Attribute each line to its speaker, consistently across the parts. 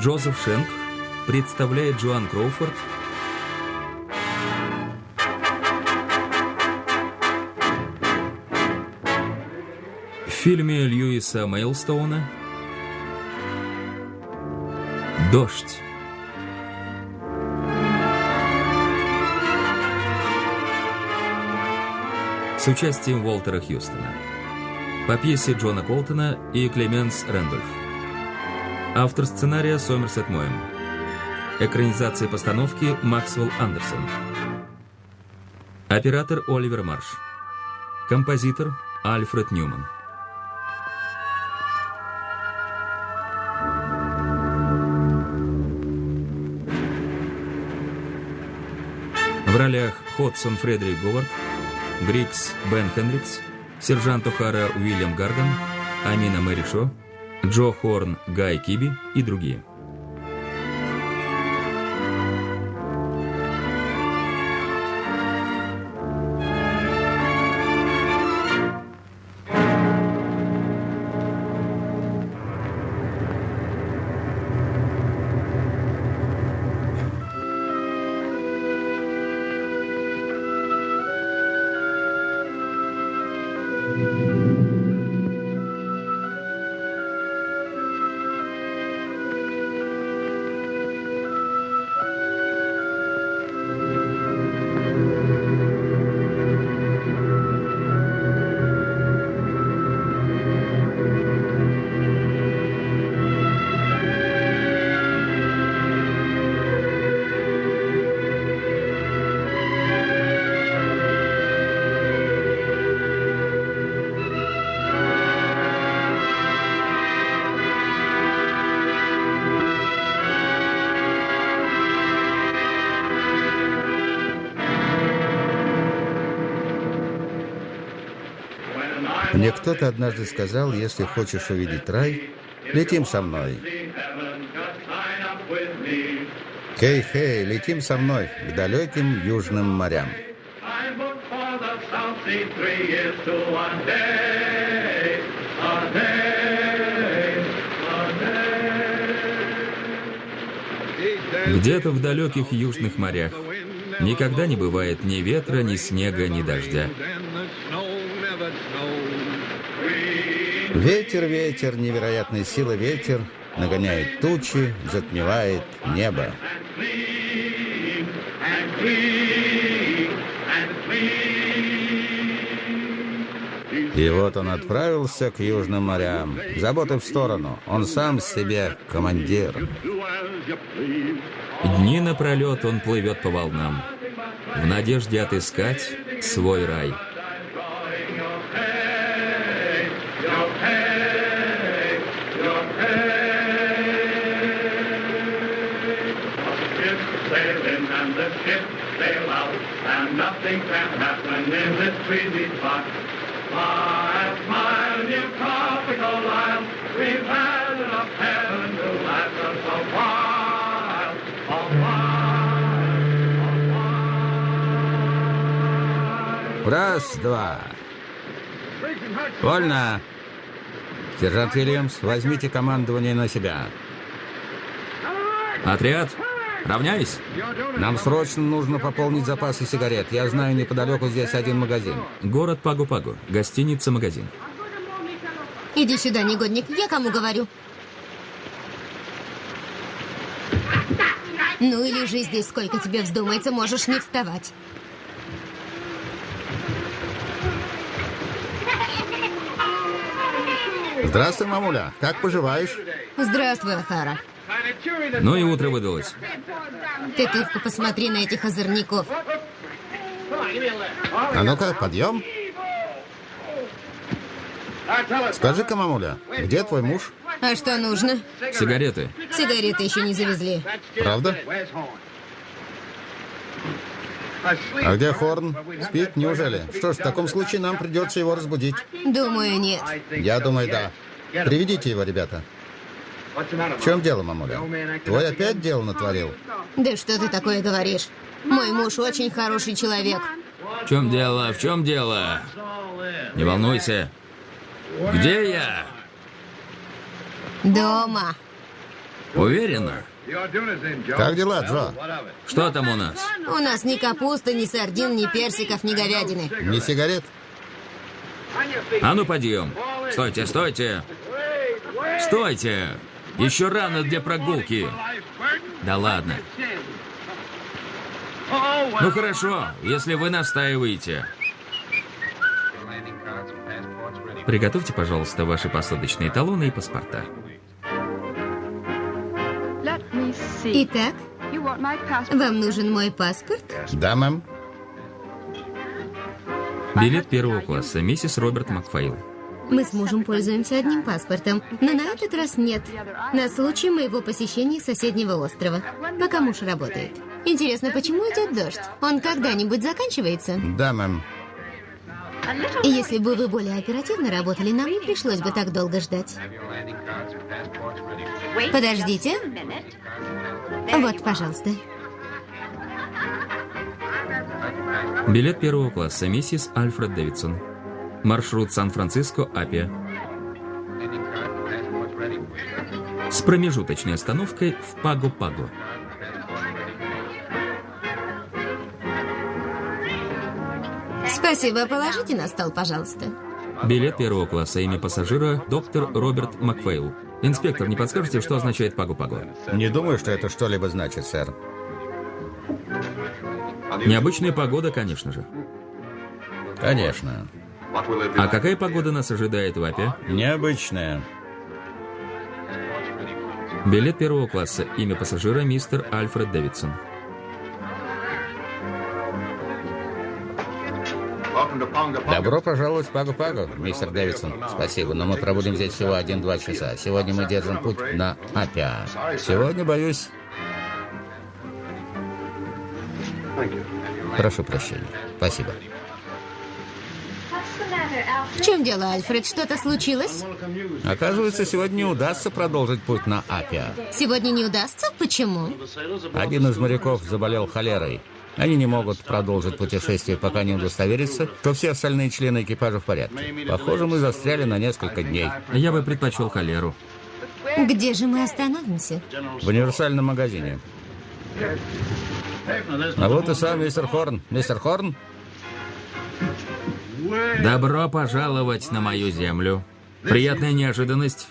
Speaker 1: Джозеф Шенк представляет Джоан Кроуфорд в фильме Льюиса Мейлстоуна «Дождь». с участием Уолтера Хьюстона. По пьесе Джона Колтона и Клеменс Рэндольф. Автор сценария Сомерсет Моэм. Экранизация постановки Максвелл Андерсон. Оператор Оливер Марш. Композитор Альфред Ньюман. В ролях Ходсон Фредерик Говард, Грикс Бен Хенрикс, сержант О'Хара Уильям Гарган, Амина Мэри Шо, Джо Хорн Гай Киби и другие.
Speaker 2: Кто-то однажды сказал, если хочешь увидеть рай, летим со мной. Хей-хей, летим со мной к далеким южным морям.
Speaker 1: Где-то в далеких южных морях никогда не бывает ни ветра, ни снега, ни дождя.
Speaker 2: Ветер, ветер, невероятной силы ветер нагоняет тучи, затмевает небо. И вот он отправился к южным морям. Заботы в сторону. Он сам себе командир.
Speaker 1: Дни напролет он плывет по волнам, в надежде отыскать свой рай.
Speaker 3: Can happen in this breezy spot. Smile, smile, you tropical isle, we've had enough heaven to last us a while, a while, a while.
Speaker 2: Раз, два. Вольно. Сержант Вильямс, возьмите командование на себя.
Speaker 1: Отряд, равняйсь.
Speaker 2: Нам срочно нужно пополнить запасы сигарет. Я знаю, неподалеку здесь один магазин.
Speaker 1: Город Пагу-Пагу. Гостиница-магазин.
Speaker 4: Иди сюда, негодник. Я кому говорю? Ну и лежи здесь, сколько тебе вздумается, можешь не вставать.
Speaker 2: Здравствуй, мамуля. Как поживаешь?
Speaker 4: Здравствуй, Ахара.
Speaker 1: Ну и утро выдалось.
Speaker 4: Ты только посмотри на этих озорников.
Speaker 2: А ну-ка, подъем. Скажи-ка, мамуля, где твой муж?
Speaker 4: А что нужно?
Speaker 1: Сигареты.
Speaker 4: Сигареты еще не завезли.
Speaker 2: Правда? А где Хорн? Спит? Неужели? Что ж, в таком случае нам придется его разбудить.
Speaker 4: Думаю, нет.
Speaker 2: Я думаю, да. Приведите его, ребята. В чем дело, мамуля? Твой опять дело натворил?
Speaker 4: Да что ты такое говоришь? Мой муж очень хороший человек.
Speaker 1: В чем дело? В чем дело? Не волнуйся. Где я?
Speaker 4: Дома.
Speaker 1: Уверена?
Speaker 2: Как дела, Джо?
Speaker 1: Что там у нас?
Speaker 4: У нас ни капусты, ни сардин, ни персиков, ни говядины.
Speaker 2: Не сигарет?
Speaker 1: А ну, подъем. Стойте, стойте. Стойте. Еще рано для прогулки. Да ладно. Ну хорошо, если вы настаиваете. Приготовьте, пожалуйста, ваши посадочные талоны и паспорта.
Speaker 4: Итак, вам нужен мой паспорт?
Speaker 2: Да, мэм.
Speaker 1: Билет первого класса, миссис Роберт Макфайл.
Speaker 4: Мы с мужем пользуемся одним паспортом, но на этот раз нет. На случай моего посещения соседнего острова, пока муж работает. Интересно, почему идет дождь? Он когда-нибудь заканчивается?
Speaker 2: Да, мэм.
Speaker 4: Если бы вы более оперативно работали, нам не пришлось бы так долго ждать. Подождите. Вот, пожалуйста.
Speaker 1: Билет первого класса, миссис Альфред Дэвидсон. Маршрут Сан-Франциско, Апия. С промежуточной остановкой в Паго-Паго.
Speaker 4: Спасибо, положите на стол, пожалуйста.
Speaker 1: Билет первого класса, имя пассажира, доктор Роберт Макфейл. Инспектор, не подскажете, что означает Паго-Паго?
Speaker 2: Не думаю, что это что-либо значит, сэр.
Speaker 1: Необычная погода, конечно же.
Speaker 2: Конечно.
Speaker 1: А какая погода нас ожидает в Апе?
Speaker 2: Необычная.
Speaker 1: Билет первого класса, имя пассажира, мистер Альфред Дэвидсон.
Speaker 2: Добро пожаловать в Пагу-Пагу, мистер Дэвидсон. Спасибо, но мы пробудем здесь всего один-два часа. Сегодня мы держим путь на Апиа. Сегодня, боюсь... Прошу прощения. Спасибо.
Speaker 4: В чем дело, Альфред? Что-то случилось?
Speaker 2: Оказывается, сегодня не удастся продолжить путь на Апиа.
Speaker 4: Сегодня не удастся? Почему?
Speaker 2: Один из моряков заболел холерой. Они не могут продолжить путешествие, пока не удостоверятся, что все остальные члены экипажа в порядке. Похоже, мы застряли на несколько дней.
Speaker 1: Я бы предпочел холеру.
Speaker 4: Где же мы остановимся?
Speaker 2: В универсальном магазине. А вот и сам мистер Хорн. Мистер Хорн?
Speaker 1: Добро пожаловать на мою землю. Приятная неожиданность.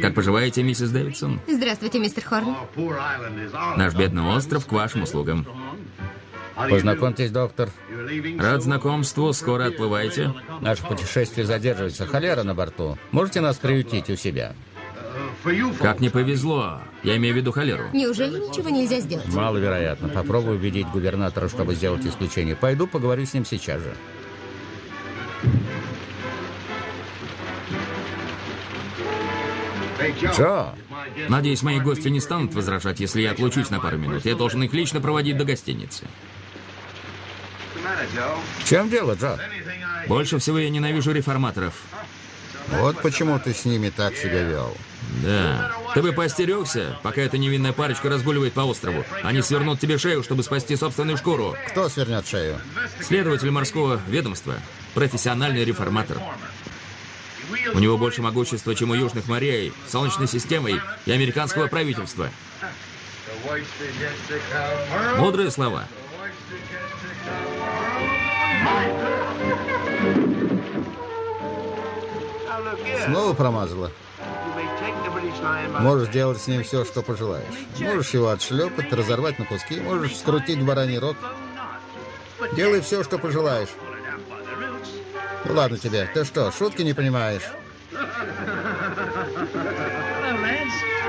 Speaker 1: Как поживаете, миссис Дэвидсон?
Speaker 4: Здравствуйте, мистер Хорн.
Speaker 1: Наш бедный остров к вашим услугам.
Speaker 2: Познакомьтесь, доктор.
Speaker 1: Рад знакомству, скоро отплываете.
Speaker 2: Наше путешествие задерживается. Холера на борту. Можете нас приютить у себя?
Speaker 1: Как не повезло. Я имею в виду холеру.
Speaker 4: Неужели ничего нельзя сделать?
Speaker 2: Маловероятно. Попробую убедить губернатора, чтобы сделать исключение. Пойду поговорю с ним сейчас же. Джо,
Speaker 1: Надеюсь, мои гости не станут возражать, если я отлучусь на пару минут. Я должен их лично проводить до гостиницы.
Speaker 2: в чем дело, Джо?
Speaker 1: Больше всего я ненавижу реформаторов.
Speaker 2: Вот почему ты с ними так себя вел.
Speaker 1: Да. Ты бы поостерегся, пока эта невинная парочка разгуливает по острову. Они свернут тебе шею, чтобы спасти собственную шкуру.
Speaker 2: Кто свернет шею?
Speaker 1: Следователь морского ведомства. Профессиональный реформатор. У него больше могущества, чем у южных морей, Солнечной системы и американского правительства. Мудрые слова.
Speaker 2: Снова промазала. Можешь делать с ним все, что пожелаешь. Можешь его отшлепать, разорвать на куски, можешь скрутить бараний рот. Делай все, что пожелаешь. Ну ладно тебе. Ты что, шутки не понимаешь?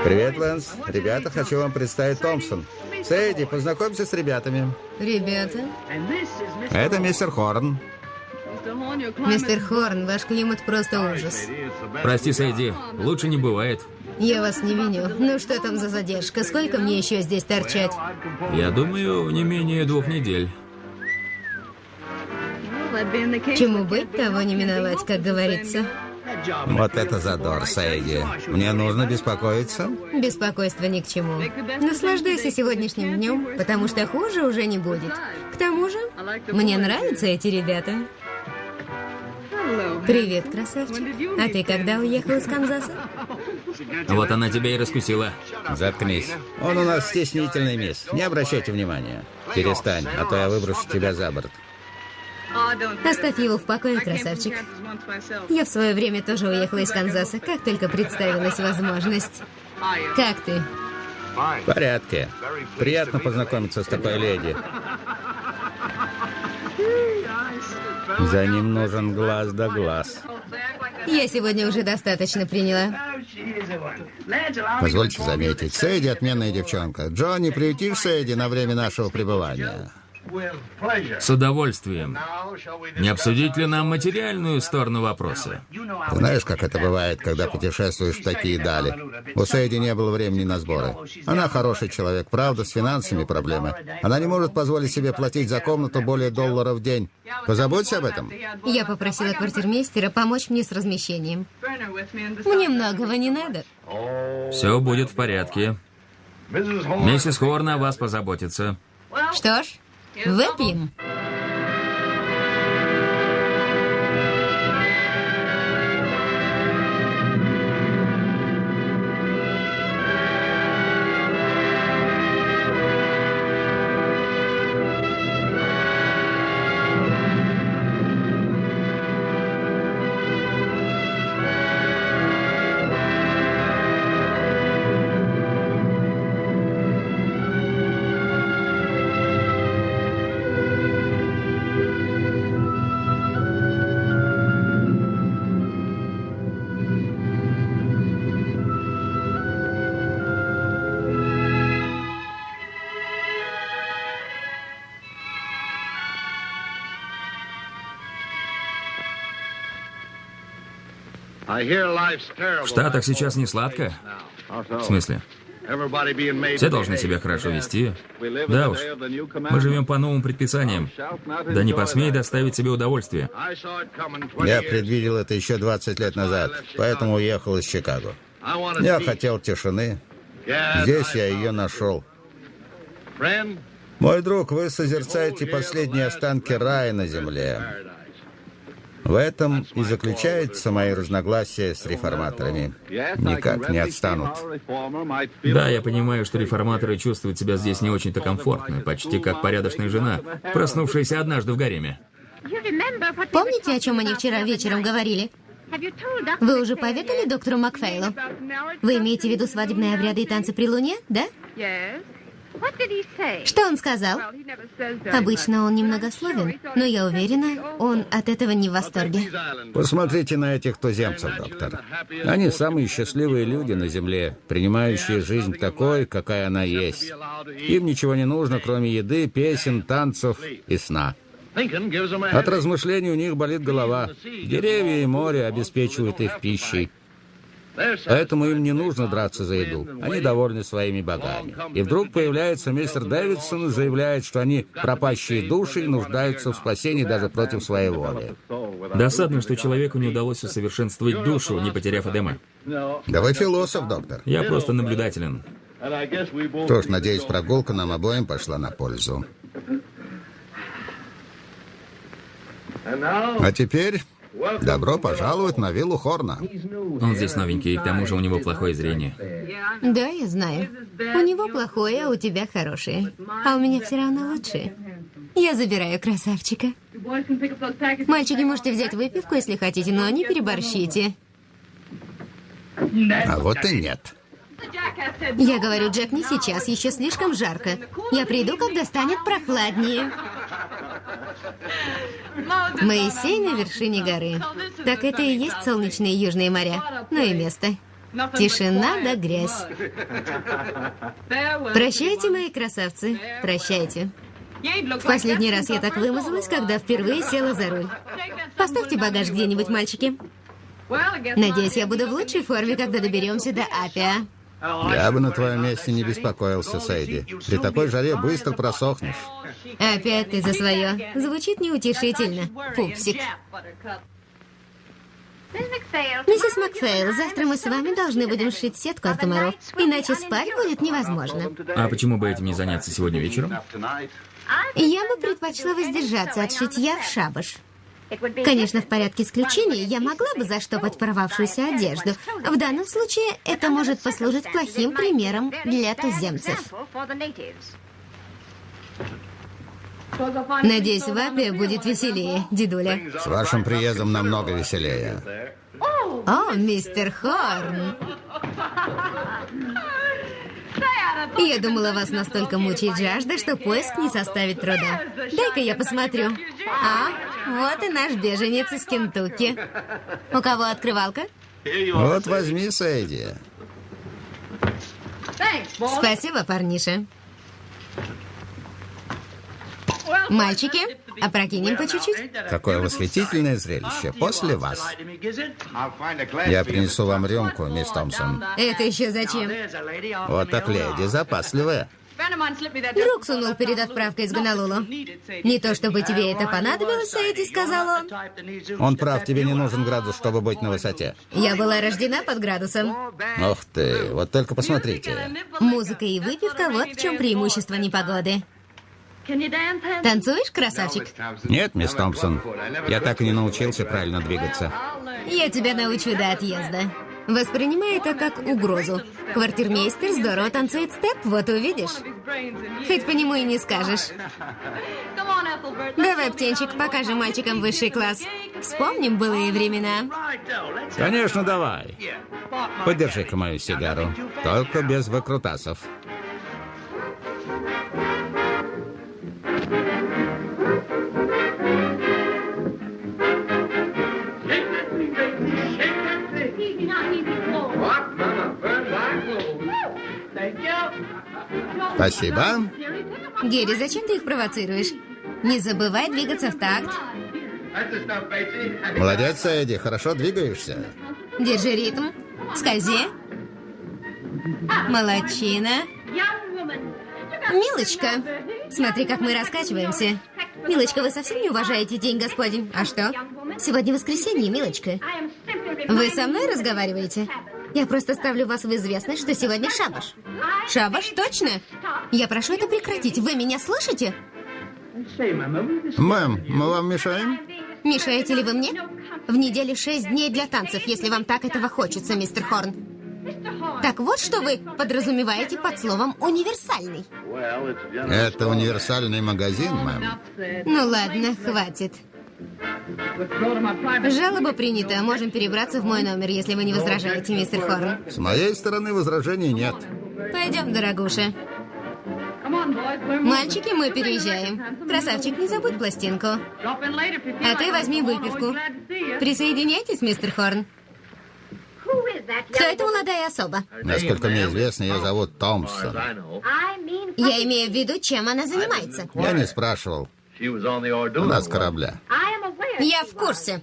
Speaker 2: Привет, Лэнс. Ребята, хочу вам представить Томпсон. Сэйди, познакомься с ребятами.
Speaker 4: Ребята.
Speaker 2: Это мистер Хорн.
Speaker 4: Мистер Хорн, ваш климат просто ужас.
Speaker 1: Прости, Сэйди, лучше не бывает.
Speaker 4: Я вас не виню. Ну что там за задержка? Сколько мне еще здесь торчать?
Speaker 1: Я думаю, не менее двух недель.
Speaker 4: Чему быть, того не миновать, как говорится.
Speaker 2: Вот это задор, Сэйди. Мне нужно беспокоиться?
Speaker 4: Беспокойство ни к чему. Наслаждайся сегодняшним днем, потому что хуже уже не будет. К тому же, мне нравятся эти ребята. Привет, красавчик. А ты когда уехал из Канзаса?
Speaker 1: Вот она тебя и раскусила.
Speaker 2: Заткнись. Он у нас стеснительный, мисс. Не обращайте внимания. Перестань, а то я выброшу тебя за борт.
Speaker 4: Оставь его в покое, красавчик. Я в свое время тоже уехала из Канзаса, как только представилась возможность. Как ты?
Speaker 2: В порядке. Приятно познакомиться с такой леди. За ним нужен глаз да глаз.
Speaker 4: Я сегодня уже достаточно приняла.
Speaker 2: Позвольте заметить, Сэйди отменная девчонка. Джонни, приютишь Сэйди на время нашего пребывания?
Speaker 1: С удовольствием. Не обсудить ли нам материальную сторону вопроса?
Speaker 2: Ты знаешь, как это бывает, когда путешествуешь в такие дали? У Сэйди не было времени на сборы. Она хороший человек, правда, с финансами проблемы. Она не может позволить себе платить за комнату более доллара в день. Позаботься об этом.
Speaker 4: Я попросила квартирмейстера помочь мне с размещением. Мне многого не надо.
Speaker 1: Все будет в порядке. Миссис Хорн о вас позаботится.
Speaker 4: Что ж, выпьем.
Speaker 1: В Штатах сейчас не сладко. В смысле? Все должны себя хорошо вести. Да уж. Мы живем по новым предписаниям. Да не посмей доставить себе удовольствие.
Speaker 2: Я предвидел это еще 20 лет назад, поэтому уехал из Чикаго. Я хотел тишины. Здесь я ее нашел. Мой друг, вы созерцаете последние останки рая на земле. В этом и заключается мои разногласия с реформаторами. Никак не отстанут.
Speaker 1: Да, я понимаю, что реформаторы чувствуют себя здесь не очень-то комфортно, почти как порядочная жена, проснувшаяся однажды в гареме.
Speaker 4: Помните, о чем они вчера вечером говорили? Вы уже поведали доктору Макфейлу? Вы имеете в виду свадебные обряды и танцы при луне, да? Что он сказал? Обычно он немногословен, но я уверена, он от этого не в восторге.
Speaker 2: Посмотрите на этих туземцев, доктор. Они самые счастливые люди на Земле, принимающие жизнь такой, какая она есть. Им ничего не нужно, кроме еды, песен, танцев и сна. От размышлений у них болит голова. Деревья и море обеспечивают их пищей. Поэтому им не нужно драться за еду. Они довольны своими богами. И вдруг появляется мистер Дэвидсон и заявляет, что они пропащие души и нуждаются в спасении даже против своей воли.
Speaker 1: Досадно, что человеку не удалось усовершенствовать душу, не потеряв Эдема.
Speaker 2: Да вы философ, доктор.
Speaker 1: Я просто наблюдателен.
Speaker 2: Что ж, надеюсь, прогулка нам обоим пошла на пользу. А теперь добро пожаловать на виллу Хорна.
Speaker 1: Он здесь новенький, и к тому же у него плохое зрение.
Speaker 4: Да, я знаю. У него плохое, а у тебя хорошее. А у меня все равно лучшее. Я забираю красавчика. Мальчики, можете взять выпивку, если хотите, но не переборщите.
Speaker 2: А вот и нет.
Speaker 4: Я говорю, Джек, не сейчас, еще слишком жарко. Я приду, когда станет прохладнее. Моисей на вершине горы. Так это и есть солнечные южные моря. Ну и место. Тишина да грязь. Прощайте, мои красавцы. Прощайте. В последний раз я так вымазалась, когда впервые села за руль. Поставьте багаж где-нибудь, мальчики. Надеюсь, я буду в лучшей форме, когда доберемся до Апиа.
Speaker 2: Я бы на твоем месте не беспокоился, Сейди. При такой жаре быстро просохнешь.
Speaker 4: Опять ты за свое. Звучит неутешительно. Пупсик. Миссис Макфейл, завтра мы с вами должны будем сшить сетку от комаров. Иначе спать будет невозможно.
Speaker 1: А почему бы этим не заняться сегодня вечером?
Speaker 4: Я бы предпочла воздержаться от шитья в шабаш. Конечно, в порядке исключений я могла бы заштопать порвавшуюся одежду. В данном случае это может послужить плохим примером для туземцев. Надеюсь, в Апе будет веселее, дедуля.
Speaker 2: С вашим приездом намного веселее.
Speaker 4: О, мистер Хорн. Я думала, вас настолько мучает жажда, что поиск не составит труда. Дай-ка я посмотрю. А, вот и наш беженец из Кентукки. У кого открывалка?
Speaker 2: Вот возьми, Сэйди.
Speaker 4: Спасибо, парниша. Мальчики, опрокинем по чуть-чуть.
Speaker 2: Какое восхитительное зрелище. После вас. Я принесу вам рюмку, мисс Томпсон.
Speaker 4: Это еще зачем?
Speaker 2: Вот так леди запасливая.
Speaker 4: Друг сунул перед отправкой из Гонолулу. Не то чтобы тебе это понадобилось, Эдди, сказал он.
Speaker 2: Он прав, тебе не нужен градус, чтобы быть на высоте.
Speaker 4: Я была рождена под градусом.
Speaker 2: Ух ты, вот только посмотрите.
Speaker 4: Музыка и выпивка – вот в чем преимущество непогоды. Танцуешь, красавчик?
Speaker 2: Нет, мисс Томпсон. Я так и не научился правильно двигаться.
Speaker 4: Я тебя научу до отъезда. Воспринимай это как угрозу. Квартирмейстер здорово танцует степ, вот увидишь. Хоть по нему и не скажешь. Давай, птенчик, покажем мальчикам высший класс. Вспомним былые времена.
Speaker 2: Конечно, давай. Подержи-ка мою сигару. Только без выкрутасов. Спасибо.
Speaker 4: Герри, зачем ты их провоцируешь? Не забывай двигаться в такт.
Speaker 2: Молодец, Эдди, хорошо двигаешься.
Speaker 4: Держи ритм. Скользи. Молодчина. Милочка, смотри, как мы раскачиваемся. Милочка, вы совсем не уважаете День Господень. А что? Сегодня воскресенье, Милочка. Вы со мной разговариваете? Я просто ставлю вас в известность, что сегодня шабаш. Шабаш, точно? Я прошу это прекратить. Вы меня слышите?
Speaker 2: Мэм, мы вам мешаем?
Speaker 4: Мешаете ли вы мне? В неделе шесть дней для танцев, если вам так этого хочется, мистер Хорн. Так вот, что вы подразумеваете под словом «универсальный».
Speaker 2: Это универсальный магазин, мэм.
Speaker 4: Ну ладно, хватит. Жалоба принята. Можем перебраться в мой номер, если вы не возражаете, мистер Хорн.
Speaker 2: С моей стороны возражений нет.
Speaker 4: Пойдем, дорогуша. Мальчики, мы переезжаем. Красавчик, не забудь пластинку. А ты возьми выпивку. Присоединяйтесь, мистер Хорн. Кто эта молодая особа?
Speaker 2: Насколько мне известно, ее зовут Томпсон.
Speaker 4: Я имею в виду, чем она занимается.
Speaker 2: Я не спрашивал. У нас корабля.
Speaker 4: Я в курсе.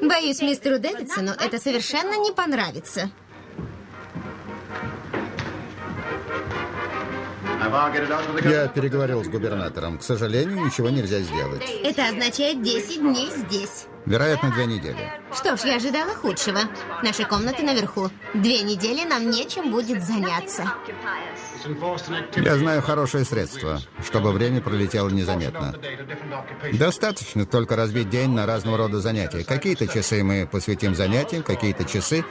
Speaker 4: Боюсь, мистеру Дэвидсону это совершенно не понравится.
Speaker 2: Я переговорил с губернатором. К сожалению, ничего нельзя сделать.
Speaker 4: Это означает 10 дней здесь.
Speaker 2: Вероятно, две недели.
Speaker 4: Что ж, я ожидала худшего. Наши комнаты наверху. Две недели нам нечем будет заняться.
Speaker 2: Я знаю хорошее средство, чтобы время пролетело незаметно. Достаточно только разбить день на разного рода занятия. Какие-то часы мы посвятим занятиям, какие-то часы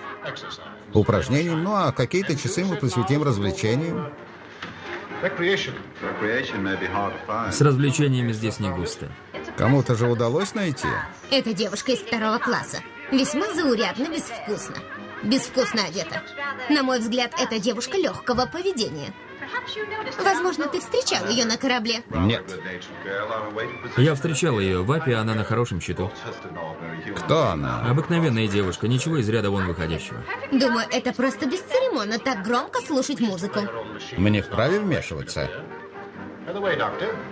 Speaker 2: упражнениям, ну а какие-то часы мы посвятим развлечениям.
Speaker 1: С развлечениями здесь не густо.
Speaker 2: Кому-то же удалось найти.
Speaker 4: Эта девушка из второго класса. Весьма заурядно, безвкусно. Безвкусно одета. На мой взгляд, эта девушка легкого поведения. Возможно, ты встречал ее на корабле.
Speaker 2: Нет.
Speaker 1: Я встречал ее в Апе, она на хорошем счету.
Speaker 2: Кто она?
Speaker 1: Обыкновенная девушка, ничего из ряда вон выходящего.
Speaker 4: Думаю, это просто бесцеремонно так громко слушать музыку.
Speaker 2: Мне вправе вмешиваться?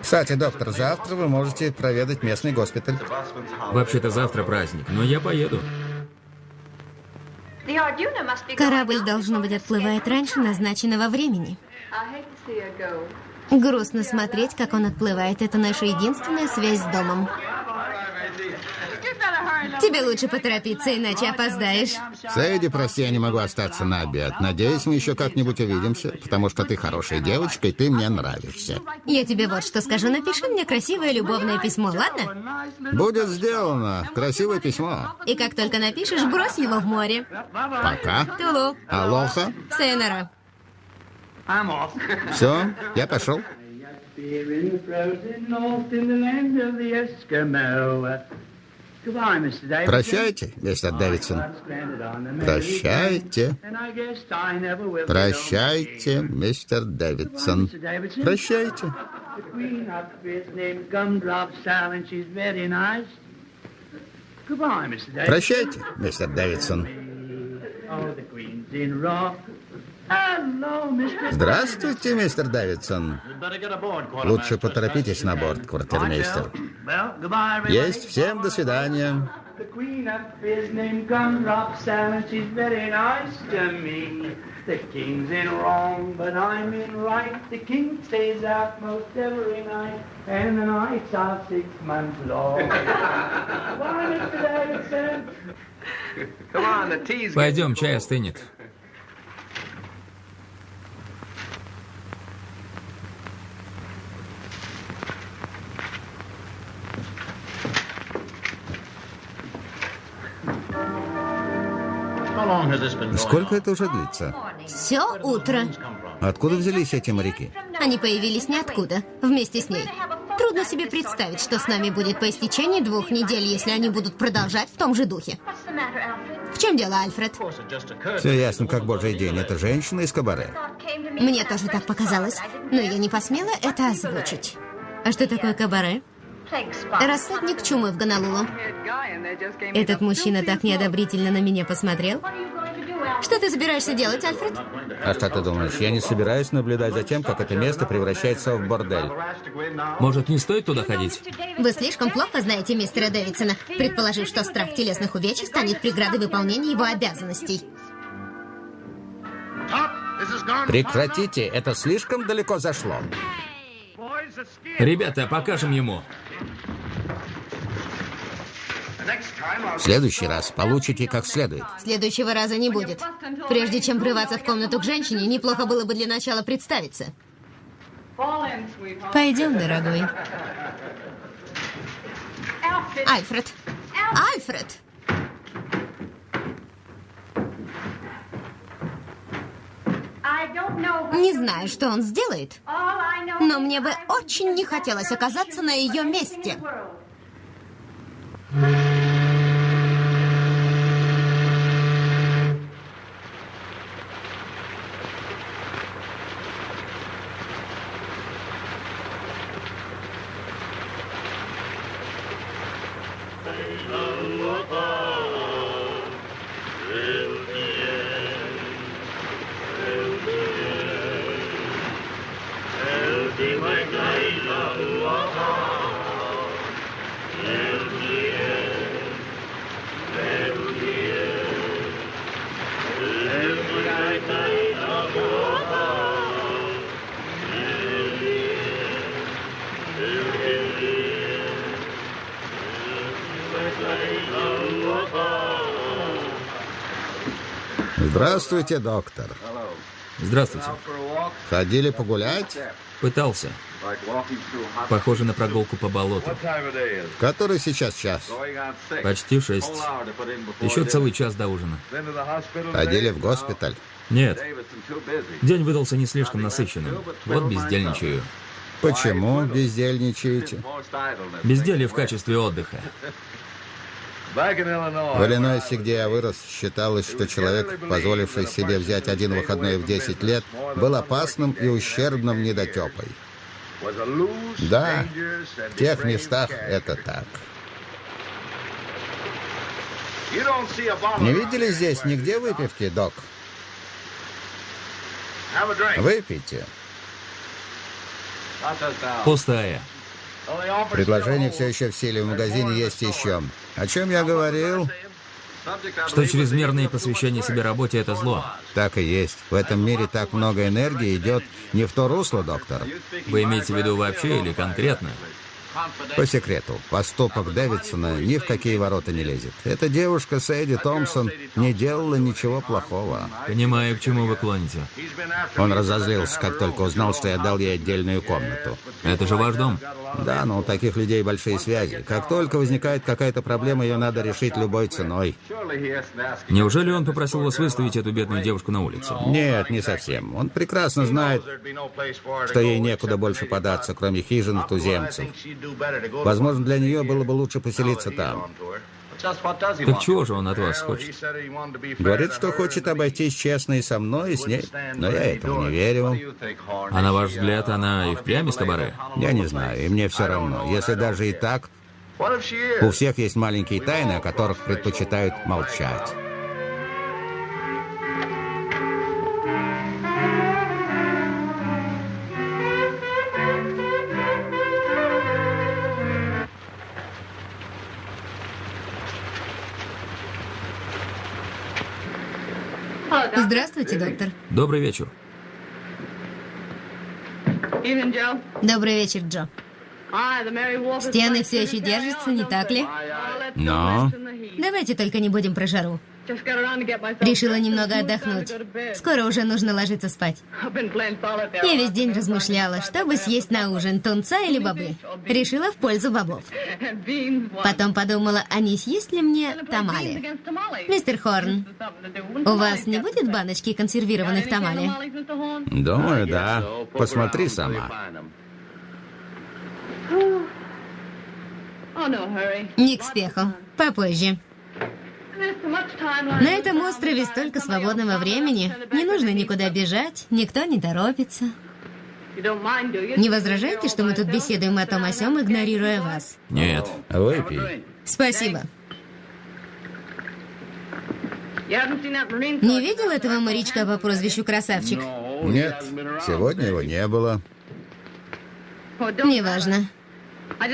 Speaker 2: Кстати, доктор, завтра вы можете проведать местный госпиталь.
Speaker 1: Вообще-то завтра праздник, но я поеду.
Speaker 4: Корабль, должно быть, отплывает раньше назначенного времени. Грустно смотреть, как он отплывает. Это наша единственная связь с домом. Тебе лучше поторопиться, иначе опоздаешь.
Speaker 2: Сэйди, прости, я не могу остаться на обед. Надеюсь, мы еще как-нибудь увидимся, потому что ты хорошая девочка, и ты мне нравишься.
Speaker 4: Я тебе вот что скажу. Напиши мне красивое любовное письмо, ладно?
Speaker 2: Будет сделано. Красивое письмо.
Speaker 4: И как только напишешь, брось его в море.
Speaker 2: Пока.
Speaker 4: Тулу.
Speaker 2: Алоха.
Speaker 4: Сайонара.
Speaker 3: I'm off.
Speaker 2: Все, я пошел. Прощайте, мистер Дэвидсон. Прощайте. Прощайте, мистер. Дэвидсон. Прощайте. Прощайте, мистер Дэвидсон.
Speaker 3: Oh.
Speaker 2: Здравствуйте, мистер Дэвидсон. Лучше поторопитесь на борт, квартирмейстер. Есть всем до свидания.
Speaker 1: Пойдем, чай остынет.
Speaker 2: Сколько это уже длится?
Speaker 4: Все утро.
Speaker 2: Откуда взялись эти моряки?
Speaker 4: Они появились ниоткуда, вместе с ней. Трудно себе представить, что с нами будет по истечении двух недель, если они будут продолжать в том же духе. В чем дело, Альфред?
Speaker 2: Все ясно, как божий день. Это женщина из кабаре.
Speaker 4: Мне тоже так показалось, но я не посмела это озвучить. А что такое кабаре? Рассадник чумы в Гонолулу. Этот мужчина так неодобрительно на меня посмотрел. Что ты собираешься делать, Альфред?
Speaker 2: А что ты думаешь? Я не собираюсь наблюдать за тем, как это место превращается в бордель.
Speaker 1: Может, не стоит туда ходить?
Speaker 4: Вы слишком плохо знаете мистера Дэвидсона, предположив, что страх телесных увечий станет преградой выполнения его обязанностей.
Speaker 2: Прекратите, это слишком далеко зашло.
Speaker 1: Ребята, покажем ему.
Speaker 2: В следующий раз получите как следует.
Speaker 4: Следующего раза не будет. Прежде чем врываться в комнату к женщине, неплохо было бы для начала представиться. Пойдем, дорогой. Альфред. Альфред! Не знаю, что он сделает, но мне бы очень не хотелось оказаться на ее месте.
Speaker 2: Здравствуйте, доктор.
Speaker 1: Здравствуйте.
Speaker 2: Ходили погулять?
Speaker 1: Пытался. Похоже на прогулку по болоту.
Speaker 2: Который сейчас час?
Speaker 1: Почти шесть. Еще целый час до ужина.
Speaker 2: Ходили в госпиталь?
Speaker 1: Нет, день выдался не слишком насыщенным. Вот бездельничаю.
Speaker 2: Почему бездельничаете?
Speaker 1: Безделье в качестве отдыха.
Speaker 2: В Иллинойсе, где я вырос, считалось, что человек, позволивший себе взять один выходной в 10 лет, был опасным и ущербным недотепой. Да, в тех местах это так. Не видели здесь нигде выпивки, док? Выпейте.
Speaker 1: Пустая.
Speaker 2: Предложение все еще в силе, в магазине есть еще. О чем я говорил?
Speaker 1: Что чрезмерное посвящение себе работе – это зло.
Speaker 2: Так и есть. В этом мире так много энергии идет не в то русло, доктор.
Speaker 1: Вы имеете в виду вообще или конкретно?
Speaker 2: По секрету, поступок Дэвидсона ни в какие ворота не лезет. Эта девушка Сэйди Томпсон не делала ничего плохого.
Speaker 1: Понимаю, к чему вы клоните.
Speaker 2: Он разозлился, как только узнал, что я дал ей отдельную комнату.
Speaker 1: Это же ваш дом.
Speaker 2: Да, но у таких людей большие связи. Как только возникает какая-то проблема, ее надо решить любой ценой.
Speaker 1: Неужели он попросил вас выставить эту бедную девушку на улицу?
Speaker 2: Нет, не совсем. Он прекрасно знает, что ей некуда больше податься, кроме хижин и туземцев. Возможно, для нее было бы лучше поселиться там.
Speaker 1: Так чего же он от вас хочет?
Speaker 2: Говорит, что хочет обойтись честно и со мной, и с ней. Но я этому не верю.
Speaker 1: А на ваш взгляд, она и впрямь из кабаре?
Speaker 2: Я не знаю, и мне все равно. Если даже и так, у всех есть маленькие тайны, о которых предпочитают молчать.
Speaker 4: Здравствуйте, доктор.
Speaker 1: Добрый вечер.
Speaker 5: Evening, Joe.
Speaker 4: Добрый вечер, Джо. Стены все еще держатся, не так ли?
Speaker 2: Но.
Speaker 4: Давайте только не будем про жару. Решила немного отдохнуть. Скоро уже нужно ложиться спать. Я весь день размышляла, что бы съесть на ужин, тунца или бобы. Решила в пользу бобов. Потом подумала, а не съесть ли мне тамали? Мистер Хорн, у вас не будет баночки консервированных тамали?
Speaker 2: Думаю, да. Посмотри сама.
Speaker 4: Не к спеху. Попозже. На этом острове столько свободного времени. Не нужно никуда бежать, никто не торопится. Не возражаете, что мы тут беседуем о том о сём, игнорируя вас?
Speaker 1: Нет.
Speaker 2: Выпей.
Speaker 4: Спасибо. Не видел этого морячка по прозвищу Красавчик?
Speaker 2: Нет, сегодня его не было.
Speaker 4: Неважно.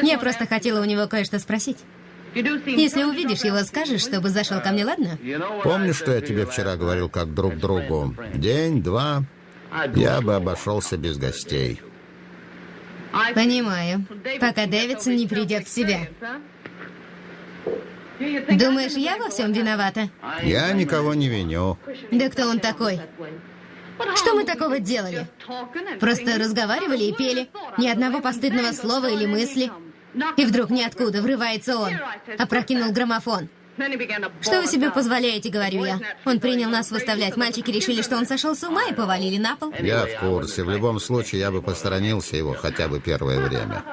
Speaker 4: Я просто хотела у него кое-что спросить. Если увидишь его, скажешь, чтобы зашел ко мне, ладно?
Speaker 2: Помнишь, что я тебе вчера говорил как друг другу? День, два, я бы обошелся без гостей.
Speaker 4: Понимаю. Пока Дэвидсон не придет в себя. Думаешь, я во всем виновата?
Speaker 2: Я никого не виню.
Speaker 4: Да кто он такой? Что мы такого делали? Просто разговаривали и пели. Ни одного постыдного слова или мысли. И вдруг ниоткуда врывается он. Опрокинул граммофон. Что вы себе позволяете, говорю я. Он принял нас выставлять. Мальчики решили, что он сошел с ума и повалили на пол.
Speaker 2: Я в курсе. В любом случае, я бы посторонился его хотя бы первое время.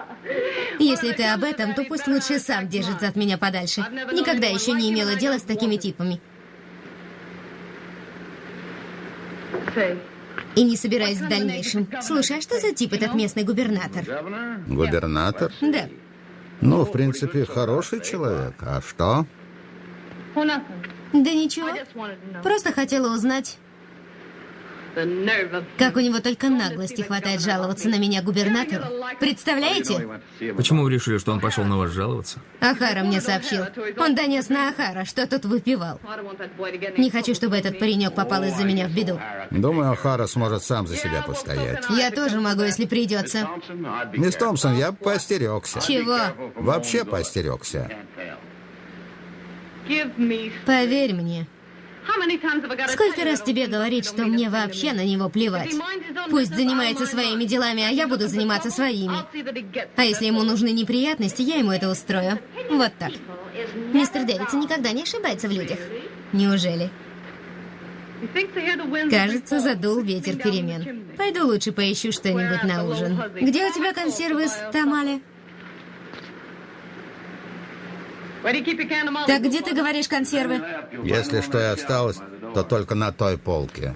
Speaker 4: Если ты об этом, то пусть лучше сам держится от меня подальше. Никогда еще не имела дела с такими типами. И не собираюсь в дальнейшем. Слушай, а что за тип этот местный губернатор?
Speaker 2: Губернатор?
Speaker 4: Да.
Speaker 2: Ну, в принципе, хороший человек. А что?
Speaker 4: Да ничего. Просто хотела узнать, как у него только наглости хватает жаловаться на меня губернатору. Представляете?
Speaker 1: Почему вы решили, что он пошел на вас жаловаться?
Speaker 4: Ахара мне сообщил. Он донес на Ахара, что тот выпивал. Не хочу, чтобы этот паренек попал из-за меня в беду.
Speaker 2: Думаю, Охара сможет сам за себя постоять.
Speaker 4: Я тоже могу, если придется.
Speaker 2: Мисс Томпсон, я бы поостерегся.
Speaker 4: Чего?
Speaker 2: Вообще поостерегся.
Speaker 4: Поверь мне. Сколько раз тебе говорить, что мне вообще на него плевать? Пусть занимается своими делами, а я буду заниматься своими. А если ему нужны неприятности, я ему это устрою. Вот так. Мистер Дэвидсон никогда не ошибается в людях. Неужели? Кажется, задул ветер перемен. Пойду лучше поищу что-нибудь на ужин. Где у тебя консервы с тамали? Так где ты говоришь консервы?
Speaker 2: Если что и осталось, то только на той полке.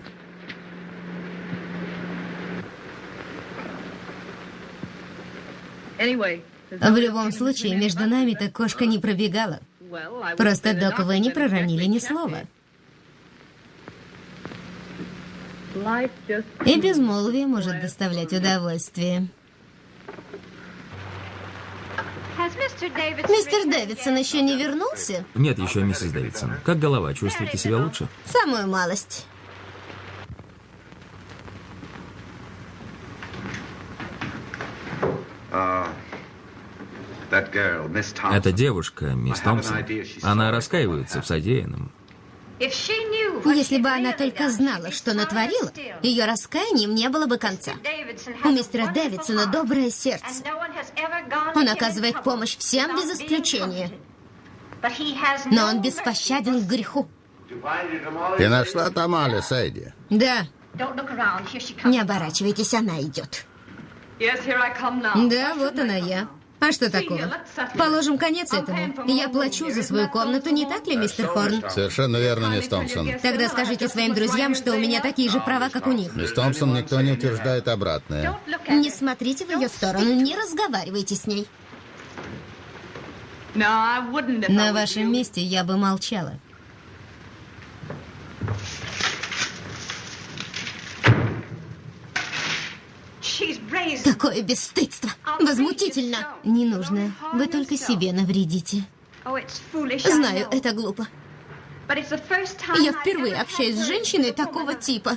Speaker 4: В любом случае, между нами-то кошка не пробегала. Просто Док вы не проронили ни слова. И безмолвие может доставлять удовольствие. Мистер Дэвидсон еще не вернулся?
Speaker 1: Нет еще, миссис Дэвидсон. Как голова? Чувствуете себя лучше?
Speaker 4: Самую малость.
Speaker 6: Thompson.
Speaker 1: Эта девушка, мисс Томпсон, она раскаивается в содеянном.
Speaker 4: Если бы она только знала, что натворила, ее раскаянием не было бы конца. У мистера Дэвидсона доброе сердце. Он оказывает помощь всем без исключения. Но он беспощаден к греху.
Speaker 2: Ты нашла Тамали, Сэйди?
Speaker 4: Да. Не оборачивайтесь, она идет. Да, вот она я. А что такого? Положим конец этому. Я плачу за свою комнату, не так ли, мистер Хорн?
Speaker 2: Совершенно верно, мисс Томпсон.
Speaker 4: Тогда скажите своим друзьям, что у меня такие же права, как у них.
Speaker 2: Мисс Томпсон, никто не утверждает обратное.
Speaker 4: Не смотрите в ее сторону, не разговаривайте с ней. На вашем месте я бы молчала. Такое бесстыдство. Возмутительно. Не нужно. Вы только себе навредите. Знаю, это глупо. Я впервые общаюсь с женщиной такого типа.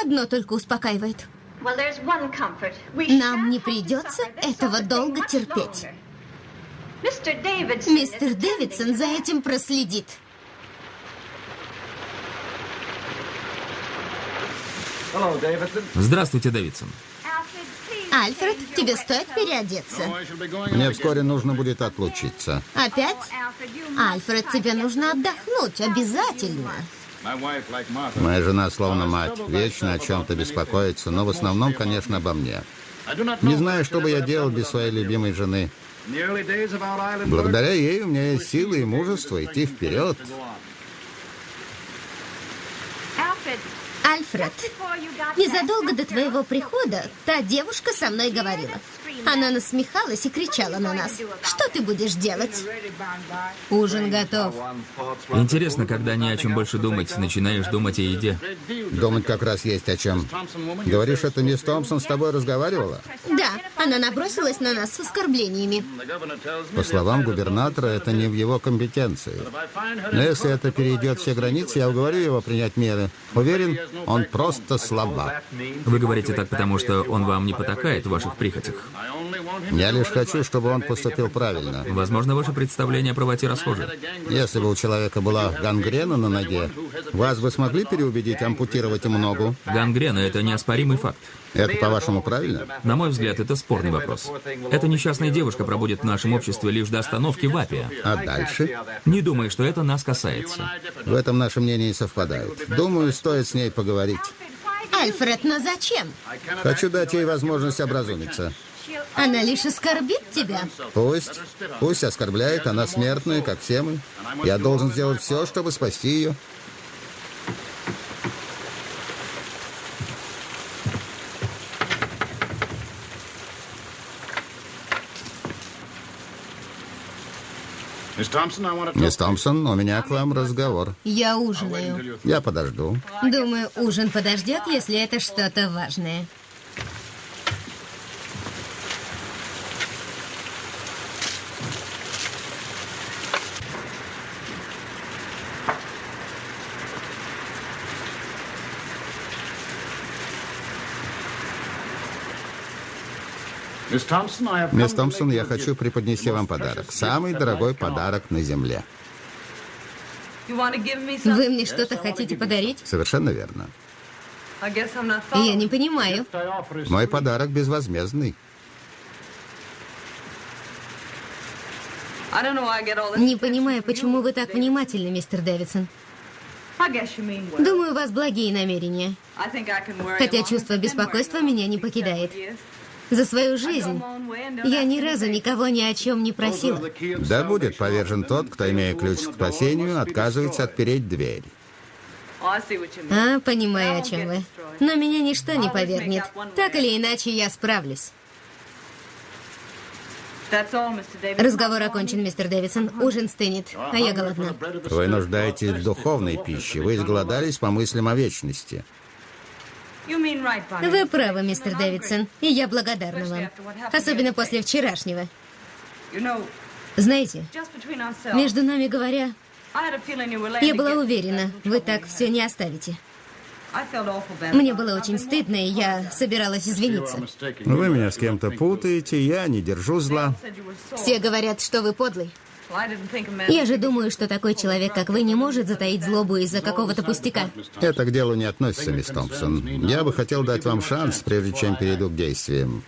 Speaker 4: Одно только успокаивает. Нам не придется этого долго терпеть. Мистер Дэвидсон за этим проследит.
Speaker 1: Здравствуйте, Дэвидсон.
Speaker 4: Альфред, тебе стоит переодеться.
Speaker 2: Мне вскоре нужно будет отлучиться.
Speaker 4: Опять? Альфред, тебе нужно отдохнуть, обязательно.
Speaker 2: Моя жена словно мать, вечно о чем-то беспокоится, но в основном, конечно, обо мне. Не знаю, что бы я делал без своей любимой жены. Благодаря ей у меня есть силы и мужество идти вперед.
Speaker 4: Альфред, незадолго до твоего прихода та девушка со мной говорила. Она насмехалась и кричала на нас. Что ты будешь делать? Ужин готов.
Speaker 1: Интересно, когда не о чем больше думать, начинаешь думать о еде.
Speaker 2: Думать как раз есть о чем. Говоришь, это мисс Томпсон с тобой разговаривала?
Speaker 4: Да, она набросилась на нас с оскорблениями.
Speaker 2: По словам губернатора, это не в его компетенции. Но если это перейдет все границы, я уговорю его принять меры. Уверен, он просто слабак.
Speaker 1: Вы говорите так, потому что он вам не потакает в ваших прихотях.
Speaker 2: Я лишь хочу, чтобы он поступил правильно.
Speaker 1: Возможно, ваше представление о правоте расхоже.
Speaker 2: Если бы у человека была гангрена на ноге, вас бы смогли переубедить ампутировать ему ногу?
Speaker 1: Гангрена – это неоспоримый факт.
Speaker 2: Это, по-вашему, правильно?
Speaker 1: На мой взгляд, это спорный вопрос. Эта несчастная девушка пробудет в нашем обществе лишь до остановки в Апе.
Speaker 2: А дальше?
Speaker 1: Не думаю, что это нас касается.
Speaker 2: В этом наши мнения не совпадают. Думаю, стоит с ней поговорить.
Speaker 4: Альфред, но зачем?
Speaker 2: Хочу дать ей возможность образумиться.
Speaker 4: Она лишь оскорбит тебя.
Speaker 2: Пусть. Пусть оскорбляет, она смертная, как все мы. Я должен сделать все, чтобы спасти ее. Мисс Томпсон, у меня к вам разговор.
Speaker 4: Я ужинаю.
Speaker 2: Я подожду.
Speaker 4: Думаю, ужин подождет, если это что-то важное.
Speaker 2: Мисс Томпсон, я хочу преподнести вам подарок. Самый дорогой подарок на земле.
Speaker 4: Вы мне что-то хотите подарить?
Speaker 2: Совершенно верно.
Speaker 4: Я не понимаю.
Speaker 2: Мой подарок безвозмездный.
Speaker 4: Не понимаю, почему вы так внимательны, мистер Дэвидсон. Думаю, у вас благие намерения. Хотя чувство беспокойства меня не покидает. За свою жизнь я ни разу никого ни о чем не просила.
Speaker 2: Да будет повержен тот, кто, имея ключ к спасению, отказывается отпереть дверь.
Speaker 4: А, понимаю, о чем вы. Но меня ничто не повергнет. Так или иначе, я справлюсь. Разговор окончен, мистер Дэвидсон. Ужин стынет, а я голодна.
Speaker 2: Вы нуждаетесь в духовной пище. Вы изголодались по мыслям о вечности.
Speaker 4: Вы правы, мистер Дэвидсон, и я благодарна вам. Особенно после вчерашнего. Знаете, между нами говоря, я была уверена, вы так все не оставите. Мне было очень стыдно, и я собиралась извиниться.
Speaker 2: Вы меня с кем-то путаете, я не держу зла.
Speaker 4: Все говорят, что вы подлый. Я же думаю, что такой человек, как вы, не может затаить злобу из-за какого-то пустяка.
Speaker 2: Это к делу не относится, мисс Томпсон. Я бы хотел дать вам шанс, прежде чем перейду к действиям.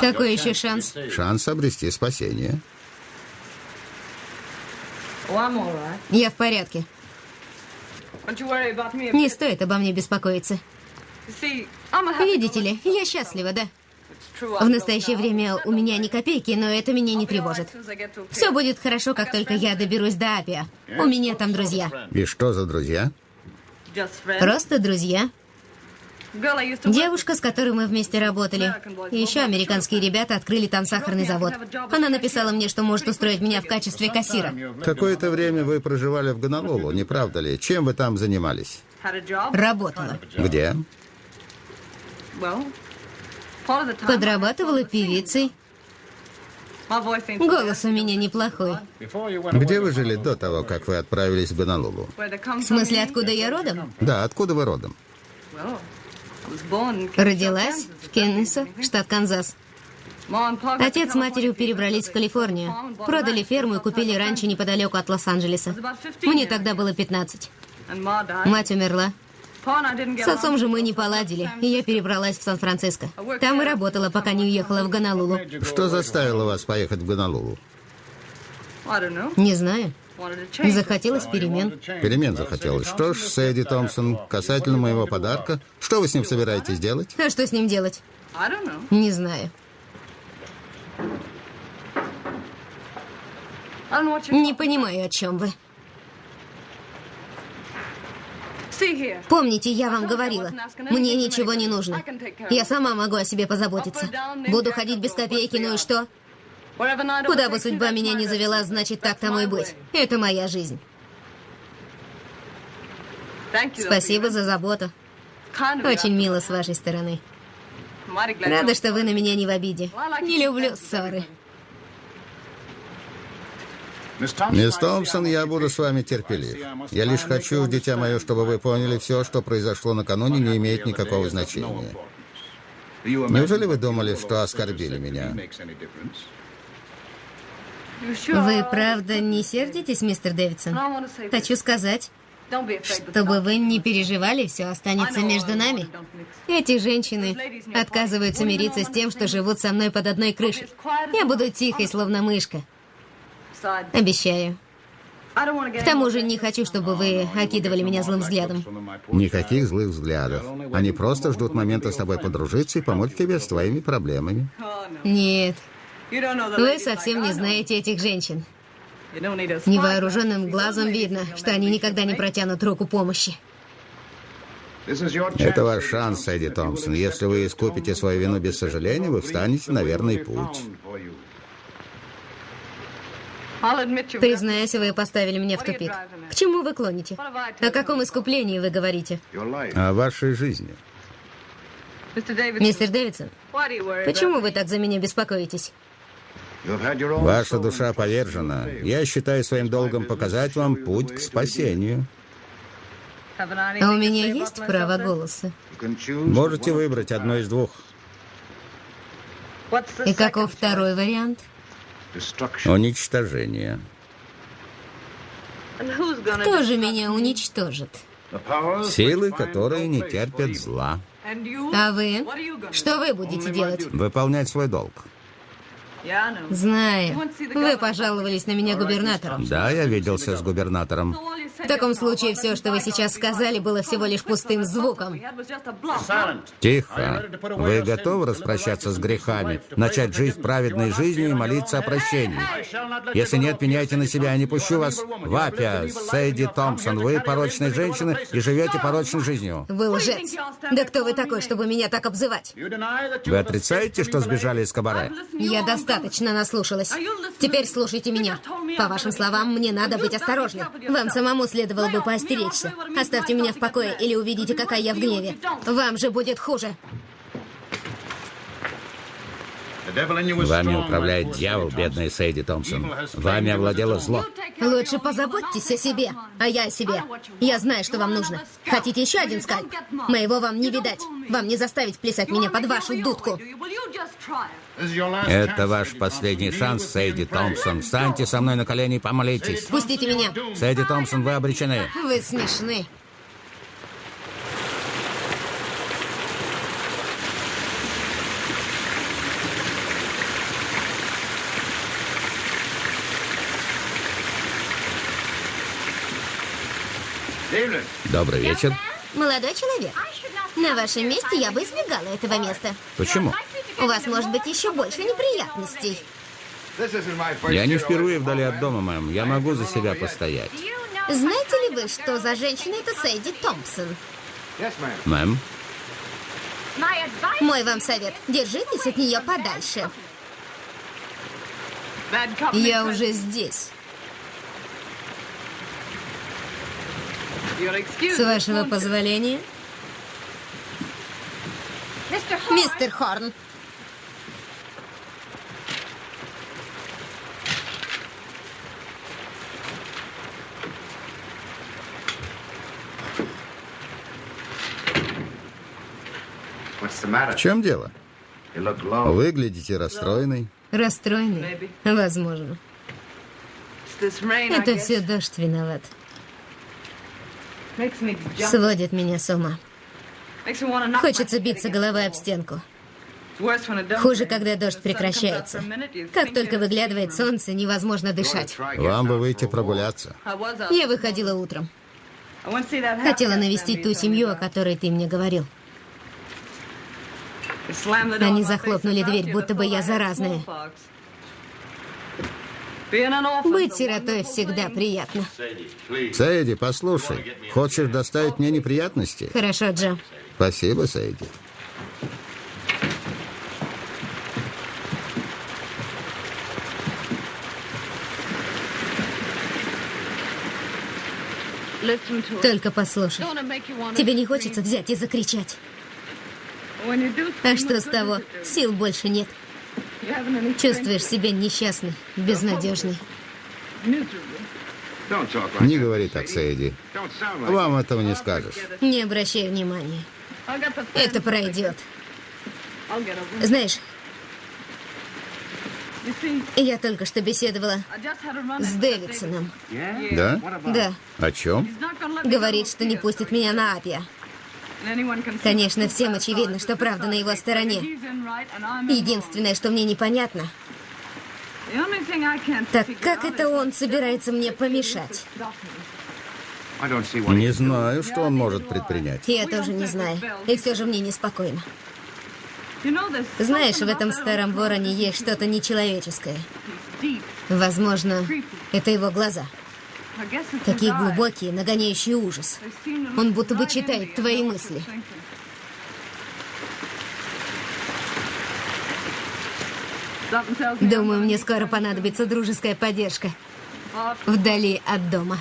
Speaker 4: Какой еще шанс?
Speaker 2: Шанс обрести спасение.
Speaker 4: Я в порядке. Не стоит обо мне беспокоиться. Видите ли, я счастлива, да? В настоящее время у меня ни копейки, но это меня не тревожит. Все будет хорошо, как только я доберусь до Апиа. У меня там друзья.
Speaker 2: И что за друзья?
Speaker 4: Просто друзья. Девушка, с которой мы вместе работали. И еще американские ребята открыли там сахарный завод. Она написала мне, что может устроить меня в качестве кассира.
Speaker 2: Какое-то время вы проживали в Гонолулу, не правда ли? Чем вы там занимались?
Speaker 4: Работала.
Speaker 2: Где?
Speaker 4: Подрабатывала певицей. Голос у меня неплохой.
Speaker 2: Где вы жили до того, как вы отправились в Гонолулу?
Speaker 4: В смысле, откуда я родом?
Speaker 2: Да, откуда вы родом?
Speaker 4: Родилась в Кеннесо, штат Канзас. Отец с матерью перебрались в Калифорнию. Продали ферму и купили ранчо неподалеку от Лос-Анджелеса. Мне тогда было 15. Мать умерла. С отцом же мы не поладили, и я перебралась в Сан-Франциско. Там и работала, пока не уехала в Гонолулу.
Speaker 2: Что заставило вас поехать в Гонолулу?
Speaker 4: Не знаю. Захотелось перемен.
Speaker 2: Перемен захотелось. Что ж, Сэдди Томпсон, касательно моего подарка, что вы с ним собираетесь делать?
Speaker 4: А что с ним делать? Не знаю. Не понимаю, о чем вы. Помните, я вам говорила, мне ничего не нужно. Я сама могу о себе позаботиться. Буду ходить без копейки, ну и что? Куда бы судьба меня не завела, значит, так тому и быть. Это моя жизнь. Спасибо за заботу. Очень мило с вашей стороны. Рада, что вы на меня не в обиде. Не люблю ссоры.
Speaker 2: Мисс Томпсон, я буду с вами терпелив. Я лишь хочу, дитя мое, чтобы вы поняли, все, что произошло накануне, не имеет никакого значения. Неужели вы думали, что оскорбили меня?
Speaker 4: Вы правда не сердитесь, мистер Дэвидсон? Хочу сказать, чтобы вы не переживали, все останется между нами. Эти женщины отказываются мириться с тем, что живут со мной под одной крышей. Я буду тихой, словно мышка. Обещаю. К тому же не хочу, чтобы вы окидывали меня злым взглядом.
Speaker 2: Никаких злых взглядов. Они просто ждут момента с тобой подружиться и помочь тебе с твоими проблемами.
Speaker 4: Нет. Вы совсем не знаете этих женщин. Невооруженным глазом видно, что они никогда не протянут руку помощи.
Speaker 2: Это ваш шанс, Эдди Томпсон. Если вы искупите свою вину без сожаления, вы встанете на верный путь.
Speaker 4: Признаюсь, вы поставили меня в тупик. К чему вы клоните? О каком искуплении вы говорите?
Speaker 2: О вашей жизни.
Speaker 4: Мистер Дэвидсон, почему вы так за меня беспокоитесь?
Speaker 2: Ваша душа повержена. Я считаю своим долгом показать вам путь к спасению.
Speaker 4: А у меня есть право голоса?
Speaker 2: Можете выбрать одно из двух.
Speaker 4: И каков второй вариант?
Speaker 2: Уничтожение.
Speaker 4: Кто же меня уничтожит?
Speaker 2: Силы, которые не терпят зла.
Speaker 4: А вы? Что вы будете делать?
Speaker 2: Выполнять свой долг.
Speaker 4: Знаю. Вы пожаловались на меня губернатором.
Speaker 2: Да, я виделся с губернатором.
Speaker 4: В таком случае все, что вы сейчас сказали, было всего лишь пустым звуком.
Speaker 2: Тихо. Вы готовы распрощаться с грехами, начать жить праведной жизнью и молиться о прощении? Если нет, меняйте на себя, я не пущу вас в Апия, Сэйди Томпсон. Вы порочная женщина и живете порочной жизнью.
Speaker 4: Вы лжец. Да кто вы такой, чтобы меня так обзывать?
Speaker 2: Вы отрицаете, что сбежали из кабаре?
Speaker 4: Я достаточно наслушалась. Теперь слушайте меня. По вашим словам, мне надо быть осторожным. Вам самому следовало бы поостеречься. Оставьте меня в покое или увидите, какая я в гневе. Вам же будет хуже.
Speaker 2: Вами управляет дьявол, бедная Сейди Томпсон. Вами овладело зло.
Speaker 4: Лучше позаботьтесь о себе, а я о себе. Я знаю, что вам нужно. Хотите еще один скальп? Моего вам не видать. Вам не заставить плясать меня под вашу дудку.
Speaker 2: Это ваш последний шанс, Сейди Томпсон. Встаньте со мной на колени и помолитесь.
Speaker 4: Пустите меня.
Speaker 2: Сейди Томпсон, вы обречены.
Speaker 4: Вы смешны.
Speaker 2: Добрый вечер.
Speaker 4: Молодой человек, на вашем месте я бы избегала этого места.
Speaker 2: Почему?
Speaker 4: У вас может быть еще больше неприятностей.
Speaker 2: Я не впервые вдали от дома, мэм. Я могу за себя постоять.
Speaker 4: Знаете ли вы, что за женщина это Сэйди Томпсон?
Speaker 2: Мэм,
Speaker 4: Мой вам совет. Держитесь от нее подальше. Я уже здесь. С вашего позволения. Мистер Хорн.
Speaker 2: в чем дело? Выглядите расстроенной.
Speaker 4: Расстроенный? Возможно. Это все дождь виноват. Сводит меня с ума. Хочется биться головой об стенку. Хуже, когда дождь прекращается. Как только выглядывает солнце, невозможно дышать.
Speaker 2: Вам бы выйти прогуляться.
Speaker 4: Я выходила утром. Хотела навестить ту семью, о которой ты мне говорил. Они захлопнули дверь, будто бы я заразная. Быть сиротой всегда приятно.
Speaker 2: Сейди, послушай. Хочешь доставить мне неприятности?
Speaker 4: Хорошо, Джо.
Speaker 2: Спасибо, Сейди.
Speaker 4: Только послушай. Тебе не хочется взять и закричать? А что с того? Сил больше нет. Чувствуешь себя несчастной, безнадежной.
Speaker 2: Не говори так, Сейди. Вам этого не скажешь.
Speaker 4: Не обращай внимания. Это пройдет. Знаешь, я только что беседовала с Дэвидсоном.
Speaker 2: Да?
Speaker 4: Да.
Speaker 2: О чем?
Speaker 4: Говорит, что не пустит меня на Апия. Конечно, всем очевидно, что правда на его стороне. Единственное, что мне непонятно, так как это он собирается мне помешать?
Speaker 2: Не знаю, что он может предпринять.
Speaker 4: Я тоже не знаю. И все же мне неспокойно. Знаешь, в этом старом вороне есть что-то нечеловеческое. Возможно, это его глаза. Такие глубокие, нагоняющие ужас. Он будто бы читает твои мысли. Думаю, мне скоро понадобится дружеская поддержка. Вдали от дома.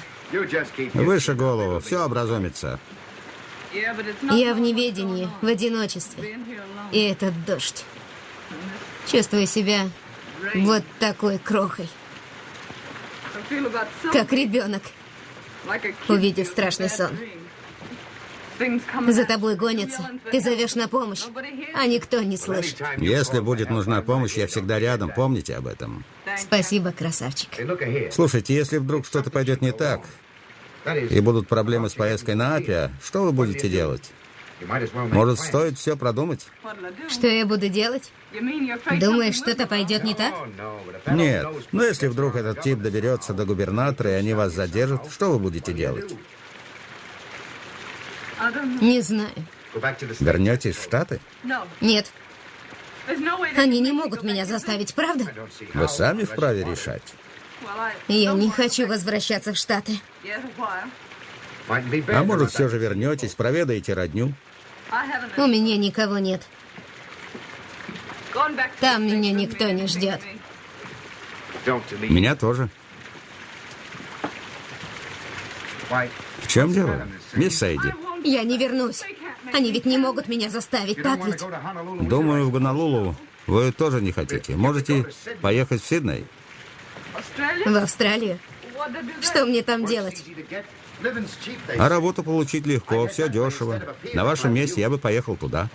Speaker 2: Выше голову, все образумится.
Speaker 4: Я в неведении, в одиночестве. И этот дождь. Чувствую себя вот такой крохой. Как ребенок, увидев страшный сон. За тобой гонятся. Ты зовешь на помощь, а никто не слышит.
Speaker 2: Если будет нужна помощь, я всегда рядом. Помните об этом.
Speaker 4: Спасибо, красавчик.
Speaker 2: Слушайте, если вдруг что-то пойдет не так, и будут проблемы с поездкой на Апия, что вы будете делать? Может, стоит все продумать?
Speaker 4: Что я буду делать? Думаешь, что-то пойдет не так?
Speaker 2: Нет. Но если вдруг этот тип доберется до губернатора, и они вас задержат, что вы будете делать?
Speaker 4: Не знаю.
Speaker 2: Вернетесь в Штаты?
Speaker 4: Нет. Они не могут меня заставить, правда?
Speaker 2: Вы сами вправе решать.
Speaker 4: Я не хочу возвращаться в Штаты.
Speaker 2: А может, все же вернетесь, проведаете родню?
Speaker 4: У меня никого нет. Там меня никто не ждет.
Speaker 2: Меня тоже. В чем дело? Мисс Сейди,
Speaker 4: Я не вернусь. Они ведь не могут меня заставить, так ведь?
Speaker 2: думаю, в Гонолулу Вы тоже не хотите. Можете поехать в Сидней?
Speaker 4: В Австралию? Что мне там делать?
Speaker 2: А работу получить легко, все дешево. На вашем месте я бы поехал туда.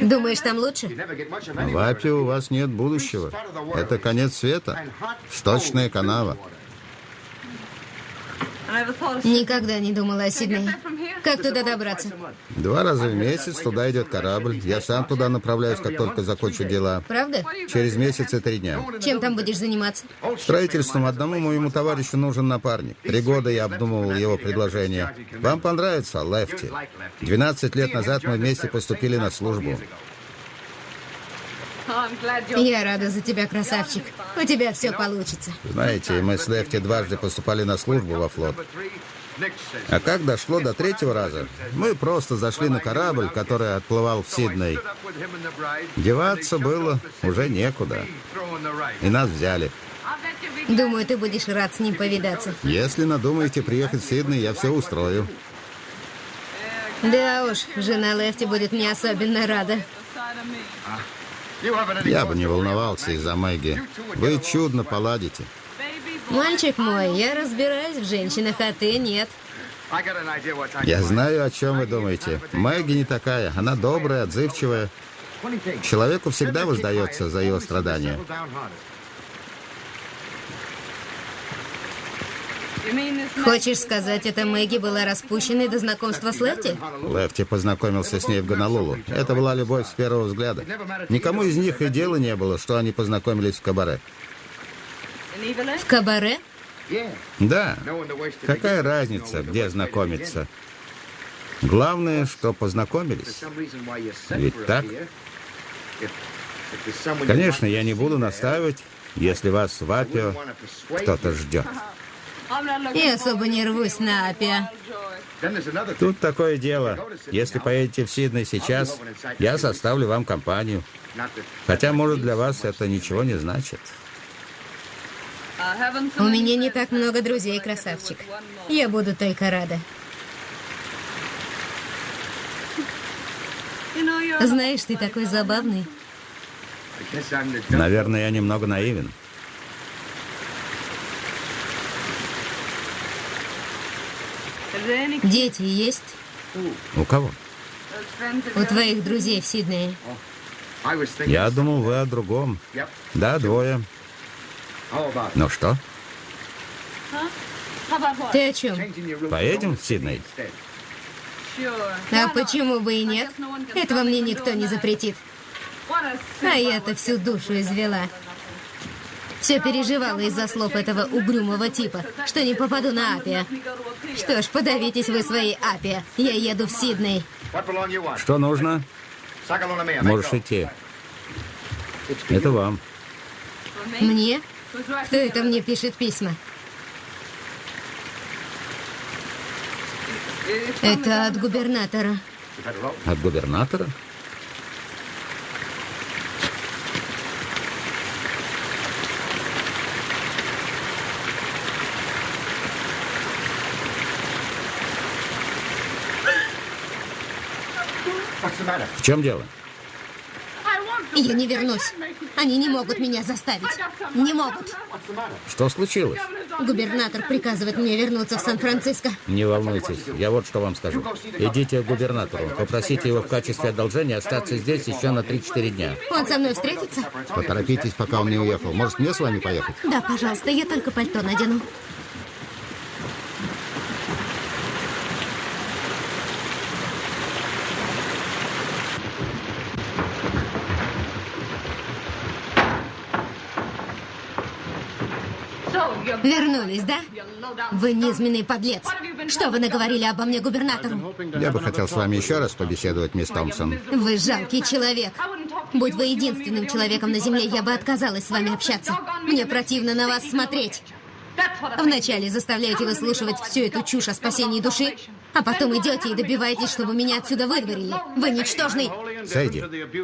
Speaker 4: Думаешь, там лучше?
Speaker 2: В Апе у вас нет будущего. Это конец света. Сточная канава.
Speaker 4: Никогда не думала о Сиднее. Как туда добраться?
Speaker 2: Два раза в месяц туда идет корабль. Я сам туда направляюсь, как только закончу дела.
Speaker 4: Правда?
Speaker 2: Через месяц и три дня.
Speaker 4: Чем там будешь заниматься?
Speaker 2: Строительством одному моему товарищу нужен напарник. Три года я обдумывал его предложение. Вам понравится, Лефти? 12 лет назад мы вместе поступили на службу.
Speaker 4: Я рада за тебя, красавчик. У тебя все получится.
Speaker 2: Знаете, мы с Лефти дважды поступали на службу во флот. А как дошло до третьего раза, мы просто зашли на корабль, который отплывал в Сидней. Деваться было уже некуда. И нас взяли.
Speaker 4: Думаю, ты будешь рад с ним повидаться.
Speaker 2: Если надумаете приехать в Сидней, я все устрою.
Speaker 4: Да уж, жена Лефти будет мне особенно рада.
Speaker 2: Я бы не волновался из-за Мэгги. Вы чудно поладите.
Speaker 4: Мальчик мой, я разбираюсь в женщинах, а ты нет.
Speaker 2: Я знаю, о чем вы думаете. Мэгги не такая. Она добрая, отзывчивая. Человеку всегда воздается за его страдания.
Speaker 4: Хочешь сказать, эта Мэгги была распущенной до знакомства с Лефти?
Speaker 2: Лефти познакомился с ней в Гонолулу. Это была любовь с первого взгляда. Никому из них и дела не было, что они познакомились в кабаре.
Speaker 4: В кабаре?
Speaker 2: Да. Какая разница, где знакомиться? Главное, что познакомились. Ведь так? Конечно, я не буду настаивать, если вас в Апио кто-то ждет.
Speaker 4: Я особо не рвусь на Апиа.
Speaker 2: Тут такое дело. Если поедете в Сидней сейчас, я составлю вам компанию. Хотя, может, для вас это ничего не значит.
Speaker 4: У меня не так много друзей, красавчик. Я буду только рада. Знаешь, ты такой забавный.
Speaker 2: Наверное, я немного наивен.
Speaker 4: Дети есть?
Speaker 2: У кого?
Speaker 4: У твоих друзей в Сиднее.
Speaker 2: Я думал, вы о другом. Да, двое. Ну что,
Speaker 4: Ты о чем?
Speaker 2: поедем в Сидней?
Speaker 4: А почему бы и нет? Этого мне никто не запретит. А я-то всю душу извела. Все переживала из-за слов этого угрюмого типа, что не попаду на Апия. Что ж, подавитесь вы своей Апия. Я еду в Сидней.
Speaker 2: Что нужно? Можешь идти. Это вам.
Speaker 4: Мне? Кто это мне пишет письма? Это от губернатора.
Speaker 2: От губернатора? В чем дело?
Speaker 4: Я не вернусь. Они не могут меня заставить. Не могут.
Speaker 2: Что случилось?
Speaker 4: Губернатор приказывает мне вернуться в Сан-Франциско.
Speaker 2: Не волнуйтесь, я вот что вам скажу. Идите к губернатору, попросите его в качестве одолжения остаться здесь еще на 3-4 дня.
Speaker 4: Он со мной встретится?
Speaker 2: Поторопитесь, пока он не уехал. Может, мне с вами поехать?
Speaker 4: Да, пожалуйста, я только пальто надену. Вернулись, да? Вы низменный подлец. Что вы наговорили обо мне губернатору?
Speaker 2: Я бы хотел с вами еще раз побеседовать, мисс Томпсон.
Speaker 4: Вы жалкий человек. Будь вы единственным человеком на Земле, я бы отказалась с вами общаться. Мне противно на вас смотреть. Вначале заставляете выслушивать всю эту чушь о спасении души, а потом идете и добиваетесь, чтобы меня отсюда выдворили. Вы ничтожный.
Speaker 2: Сэйди,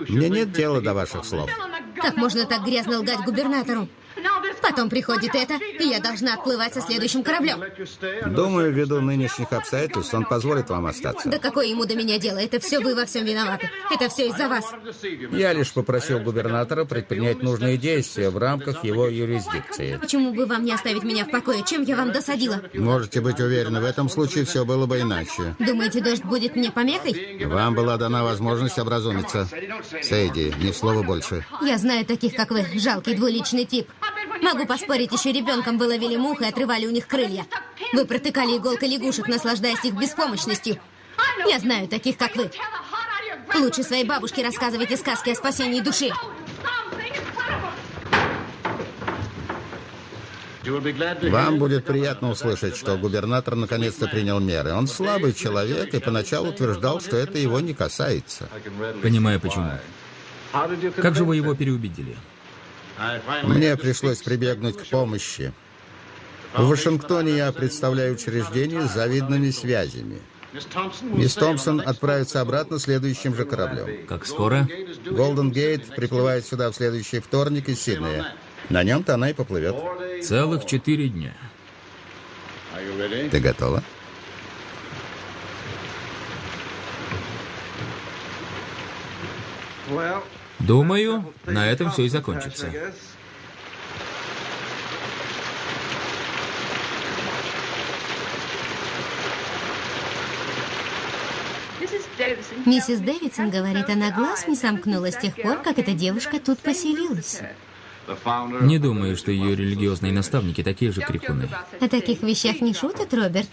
Speaker 2: мне нет дела до ваших слов.
Speaker 4: Как можно так грязно лгать губернатору? Потом приходит это, и я должна отплывать со следующим кораблем.
Speaker 2: Думаю, ввиду нынешних обстоятельств он позволит вам остаться.
Speaker 4: Да какое ему до меня дело? Это все вы во всем виноваты. Это все из-за вас.
Speaker 2: Я лишь попросил губернатора предпринять нужные действия в рамках его юрисдикции.
Speaker 4: Почему бы вам не оставить меня в покое? Чем я вам досадила?
Speaker 2: Можете быть уверены, в этом случае все было бы иначе.
Speaker 4: Думаете, дождь будет мне помехой?
Speaker 2: Вам была дана возможность образумиться. Сейди, ни слова больше.
Speaker 4: Я знаю таких, как вы, жалкий двуличный тип. Могу поспорить, еще ребенком вы ловили мух и отрывали у них крылья. Вы протыкали иголкой лягушек, наслаждаясь их беспомощностью. Я знаю таких, как вы. Лучше своей бабушке рассказывайте сказки о спасении души.
Speaker 2: Вам будет приятно услышать, что губернатор наконец-то принял меры. Он слабый человек и поначалу утверждал, что это его не касается.
Speaker 1: Понимаю, почему. Как же вы его переубедили?
Speaker 2: Мне пришлось прибегнуть к помощи. В Вашингтоне я представляю учреждение с завидными связями. Мисс Томпсон отправится обратно следующим же кораблем.
Speaker 1: Как скоро?
Speaker 2: Голден Гейт приплывает сюда в следующий вторник из Сиднея. На нем-то она и поплывет.
Speaker 1: Целых четыре дня.
Speaker 2: Ты готова?
Speaker 1: Думаю, на этом все и закончится.
Speaker 4: Миссис Дэвидсон говорит, она глаз не сомкнула с тех пор, как эта девушка тут поселилась.
Speaker 1: Не думаю, что ее религиозные наставники такие же крикуны.
Speaker 4: О таких вещах не шутят, Роберт.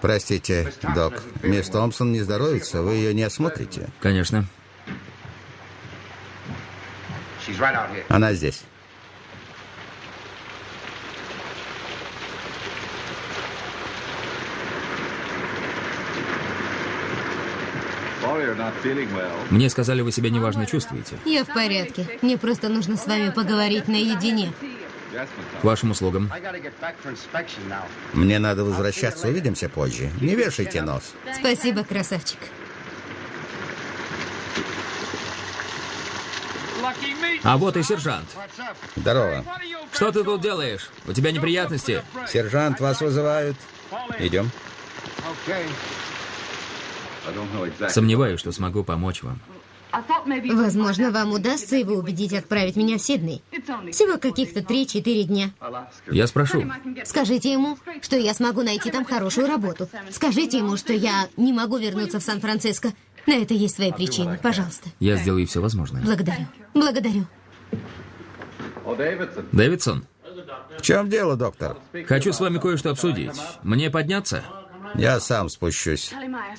Speaker 2: Простите, док. Мисс Томпсон не здоровится, вы ее не осмотрите.
Speaker 1: Конечно.
Speaker 2: Она здесь.
Speaker 1: Мне сказали, вы себя неважно чувствуете.
Speaker 4: Я в порядке. Мне просто нужно с вами поговорить наедине.
Speaker 1: К вашим услугам.
Speaker 2: Мне надо возвращаться, увидимся позже. Не вешайте нос.
Speaker 4: Спасибо, красавчик.
Speaker 1: А вот и сержант.
Speaker 2: Здорово.
Speaker 1: Что ты тут делаешь? У тебя неприятности?
Speaker 2: Сержант, вас вызывают. Идем.
Speaker 1: Сомневаюсь, что смогу помочь вам.
Speaker 4: Возможно, вам удастся его убедить отправить меня в Сидней. Всего каких-то 3-4 дня.
Speaker 1: Я спрошу.
Speaker 4: Скажите ему, что я смогу найти там хорошую работу. Скажите ему, что я не могу вернуться в Сан-Франциско. На это есть свои причины. Пожалуйста.
Speaker 1: Я сделаю все возможное.
Speaker 4: Благодарю. Благодарю.
Speaker 1: Дэвидсон,
Speaker 2: В чем дело, доктор?
Speaker 1: хочу с вами кое-что обсудить. Мне подняться?
Speaker 2: Я сам спущусь.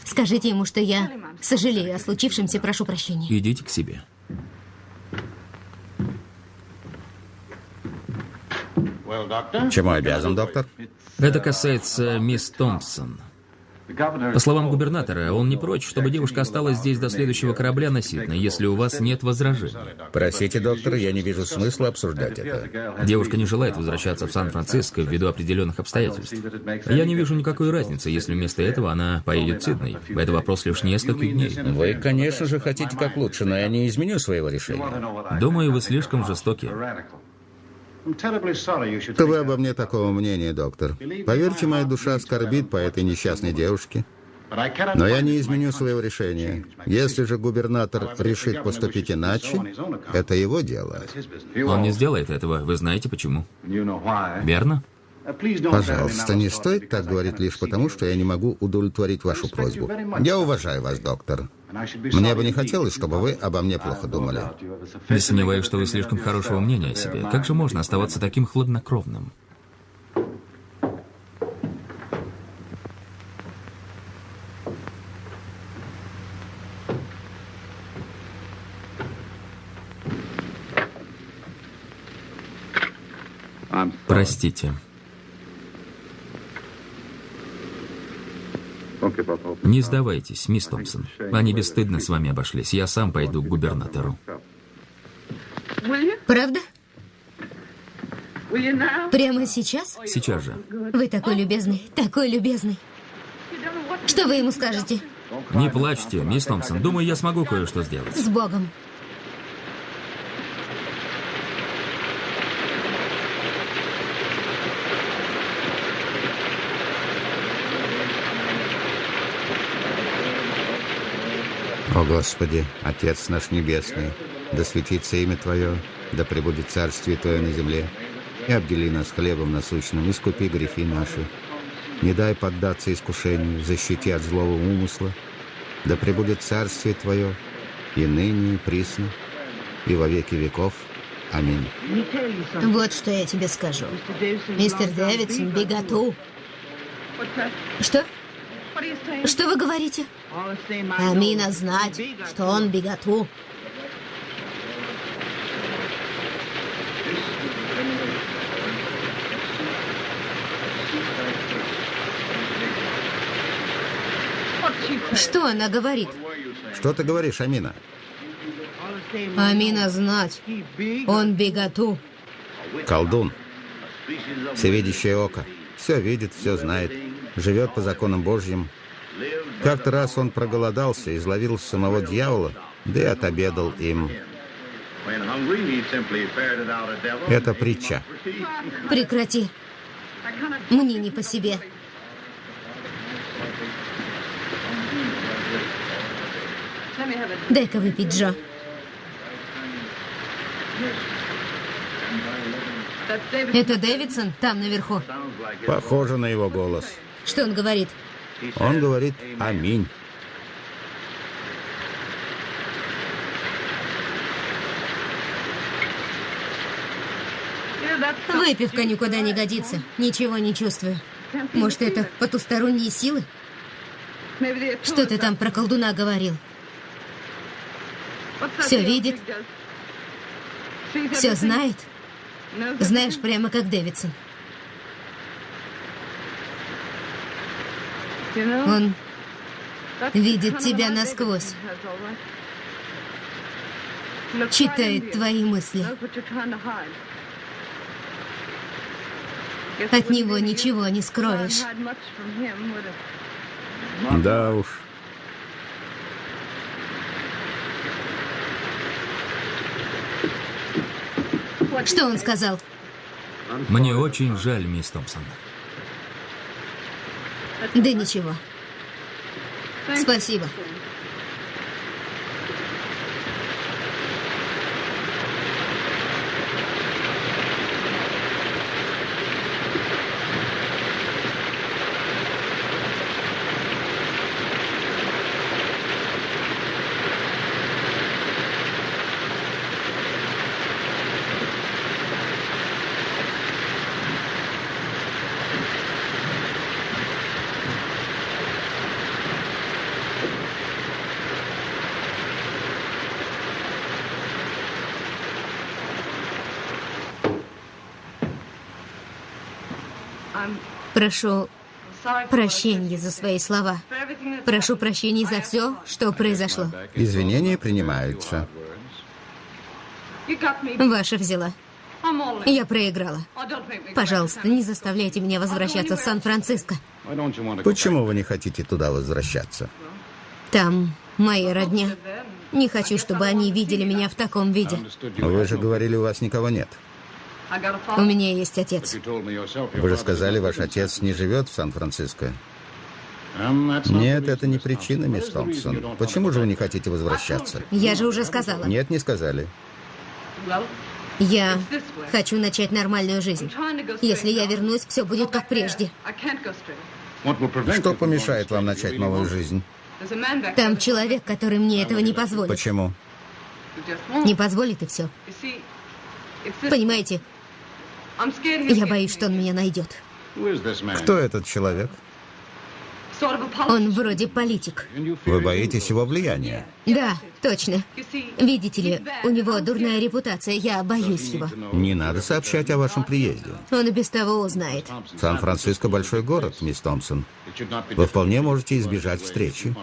Speaker 4: Скажите ему, что я сожалею о случившемся, прошу прощения.
Speaker 1: Идите к себе.
Speaker 2: Чему обязан, доктор?
Speaker 1: Это касается мисс Томпсон. По словам губернатора, он не прочь, чтобы девушка осталась здесь до следующего корабля на Сидней, если у вас нет возражений.
Speaker 2: Простите, доктор, я не вижу смысла обсуждать это.
Speaker 1: Девушка не желает возвращаться в Сан-Франциско ввиду определенных обстоятельств. Я не вижу никакой разницы, если вместо этого она поедет в Сидней. Это вопрос лишь нескольких дней.
Speaker 2: Вы, конечно же, хотите как лучше, но я не изменю своего решения.
Speaker 1: Думаю, вы слишком жестоки.
Speaker 2: Что вы обо мне такого мнения, доктор? Поверьте, моя душа скорбит по этой несчастной девушке. Но я не изменю своего решения. Если же губернатор решит поступить иначе, это его дело.
Speaker 1: Он не сделает этого. Вы знаете почему. Верно?
Speaker 2: Пожалуйста, не стоит так говорить лишь потому, что я не могу удовлетворить вашу просьбу. Я уважаю вас, доктор. Мне бы не хотелось, чтобы вы обо мне плохо думали.
Speaker 1: Не сомневаюсь, что вы слишком хорошего мнения о себе. Как же можно оставаться таким хладнокровным? Простите. Не сдавайтесь, мисс Томпсон. Они бесстыдно с вами обошлись. Я сам пойду к губернатору.
Speaker 4: Правда? Прямо сейчас?
Speaker 1: Сейчас же.
Speaker 4: Вы такой любезный, такой любезный. Что вы ему скажете?
Speaker 1: Не плачьте, мисс Томпсон. Думаю, я смогу кое-что сделать.
Speaker 4: С Богом.
Speaker 2: О Господи, Отец наш Небесный, да светится имя Твое, да пребудет царствие Твое на земле, и обдели нас хлебом насущным, искупи грехи наши. Не дай поддаться искушению, защити от злого умысла, да пребудет царствие Твое, и ныне, и присно, и во веки веков. Аминь.
Speaker 4: Вот что я тебе скажу. Мистер Дэвидсон, беготу. Что? Что вы говорите? Амина знать, что он беготу. Что она говорит?
Speaker 2: Что ты говоришь, Амина?
Speaker 4: Амина знать. Он беготу.
Speaker 2: Колдун. Всевидящее око. Все видит, все знает. Живет по законам Божьим. Как-то раз он проголодался, изловил самого дьявола, да и отобедал им. Это притча.
Speaker 4: Прекрати. Мне не по себе. Дай-ка выпить, Джо. Это Дэвидсон там наверху.
Speaker 2: Похоже на его голос.
Speaker 4: Что он говорит?
Speaker 2: Он говорит «Аминь».
Speaker 4: Выпивка никуда не годится. Ничего не чувствую. Может, это потусторонние силы? Что ты там про колдуна говорил? Все видит? Все знает? Знаешь, прямо как Дэвидсон. Он видит тебя насквозь. Читает твои мысли. От него ничего не скроешь.
Speaker 2: Да уж.
Speaker 4: Что он сказал?
Speaker 1: Мне очень жаль, мисс Томпсон.
Speaker 4: Да ничего. Спасибо. Прошу прощения за свои слова. Прошу прощения за все, что произошло.
Speaker 2: Извинения принимаются.
Speaker 4: Ваша взяла. Я проиграла. Пожалуйста, не заставляйте меня возвращаться в Сан-Франциско.
Speaker 2: Почему вы не хотите туда возвращаться?
Speaker 4: Там моя родня. Не хочу, чтобы они видели меня в таком виде.
Speaker 2: Вы же говорили, у вас никого нет.
Speaker 4: У меня есть отец.
Speaker 2: Вы же сказали, ваш отец не живет в Сан-Франциско. Нет, это не причина, мисс Томпсон. Почему же вы не хотите возвращаться?
Speaker 4: Я же уже сказала.
Speaker 2: Нет, не сказали.
Speaker 4: Я хочу начать нормальную жизнь. Если я вернусь, все будет как прежде.
Speaker 2: Что помешает вам начать новую жизнь?
Speaker 4: Там человек, который мне этого не позволит.
Speaker 2: Почему?
Speaker 4: Не позволит и все. Понимаете, я боюсь, что он меня найдет.
Speaker 2: Кто этот человек?
Speaker 4: Он вроде политик.
Speaker 2: Вы боитесь его влияния?
Speaker 4: Да, точно. Видите ли, у него дурная репутация, я боюсь его.
Speaker 2: Не надо сообщать о вашем приезде.
Speaker 4: Он и без того узнает.
Speaker 2: Сан-Франциско большой город, мисс Томпсон. Вы вполне можете избежать встречи.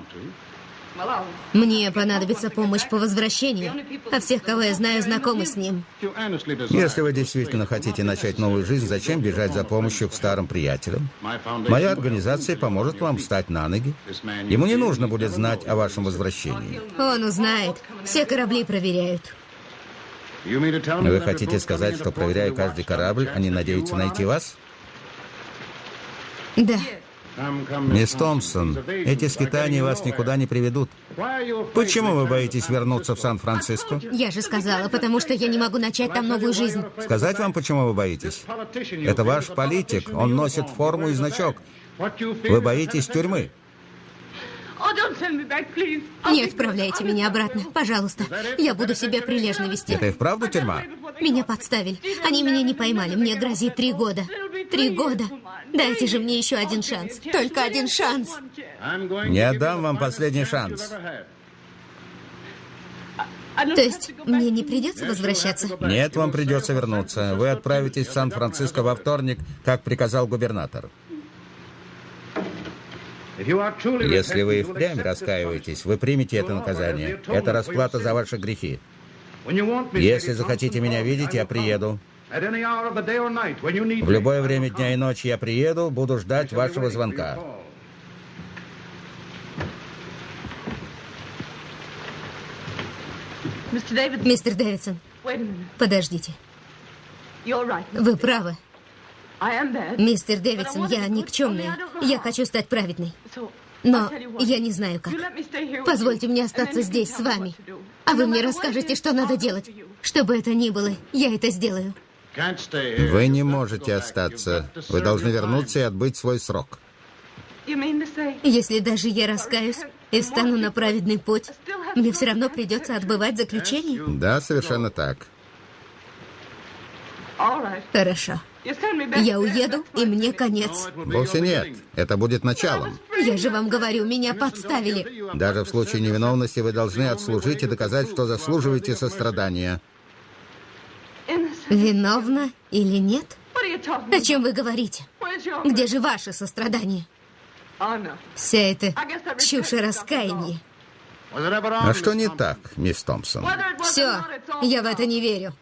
Speaker 4: Мне понадобится помощь по возвращению, а всех, кого я знаю, знакомы с ним.
Speaker 2: Если вы действительно хотите начать новую жизнь, зачем бежать за помощью к старым приятелям? Моя организация поможет вам встать на ноги. Ему не нужно будет знать о вашем возвращении.
Speaker 4: Он узнает. Все корабли проверяют.
Speaker 2: Вы хотите сказать, что, проверяя каждый корабль, они надеются найти вас?
Speaker 4: Да.
Speaker 2: Мисс Томпсон, эти скитания вас никуда не приведут. Почему вы боитесь вернуться в Сан-Франциско?
Speaker 4: Я же сказала, потому что я не могу начать там новую жизнь.
Speaker 2: Сказать вам, почему вы боитесь? Это ваш политик, он носит форму и значок. Вы боитесь тюрьмы.
Speaker 4: Не отправляйте меня обратно, пожалуйста. Я буду себя прилежно вести.
Speaker 2: Это и вправду тюрьма?
Speaker 4: Меня подставили. Они меня не поймали. Мне грозит три года. Три года. Дайте же мне еще один шанс. Только один шанс.
Speaker 2: Не отдам вам последний шанс.
Speaker 4: То есть мне не придется возвращаться?
Speaker 2: Нет, вам придется вернуться. Вы отправитесь в Сан-Франциско во вторник, как приказал губернатор. Если вы и впрямь раскаиваетесь, вы примете это наказание. Это расплата за ваши грехи. Если захотите меня видеть, я приеду. В любое время дня и ночи я приеду, буду ждать вашего звонка.
Speaker 4: Мистер Дэвидсон, подождите. Вы правы. Мистер Дэвидсон, я никчемная. Я хочу стать праведной. Но я не знаю как. Позвольте мне остаться здесь с вами. А вы мне расскажете, что надо делать. Что бы это ни было, я это сделаю.
Speaker 2: Вы не можете остаться. Вы должны вернуться и отбыть свой срок.
Speaker 4: Если даже я раскаюсь и встану на праведный путь, мне все равно придется отбывать заключение?
Speaker 2: Да, совершенно так.
Speaker 4: Хорошо. Я уеду, и мне конец.
Speaker 2: Вовсе нет. Это будет началом.
Speaker 4: Я же вам говорю, меня подставили.
Speaker 2: Даже в случае невиновности вы должны отслужить и доказать, что заслуживаете сострадания.
Speaker 4: Виновна или нет? О чем вы говорите? Где же ваше сострадание? Вся эта чушь и раскаяние.
Speaker 2: А что не так, мисс Томпсон?
Speaker 4: Все, я в это не верю.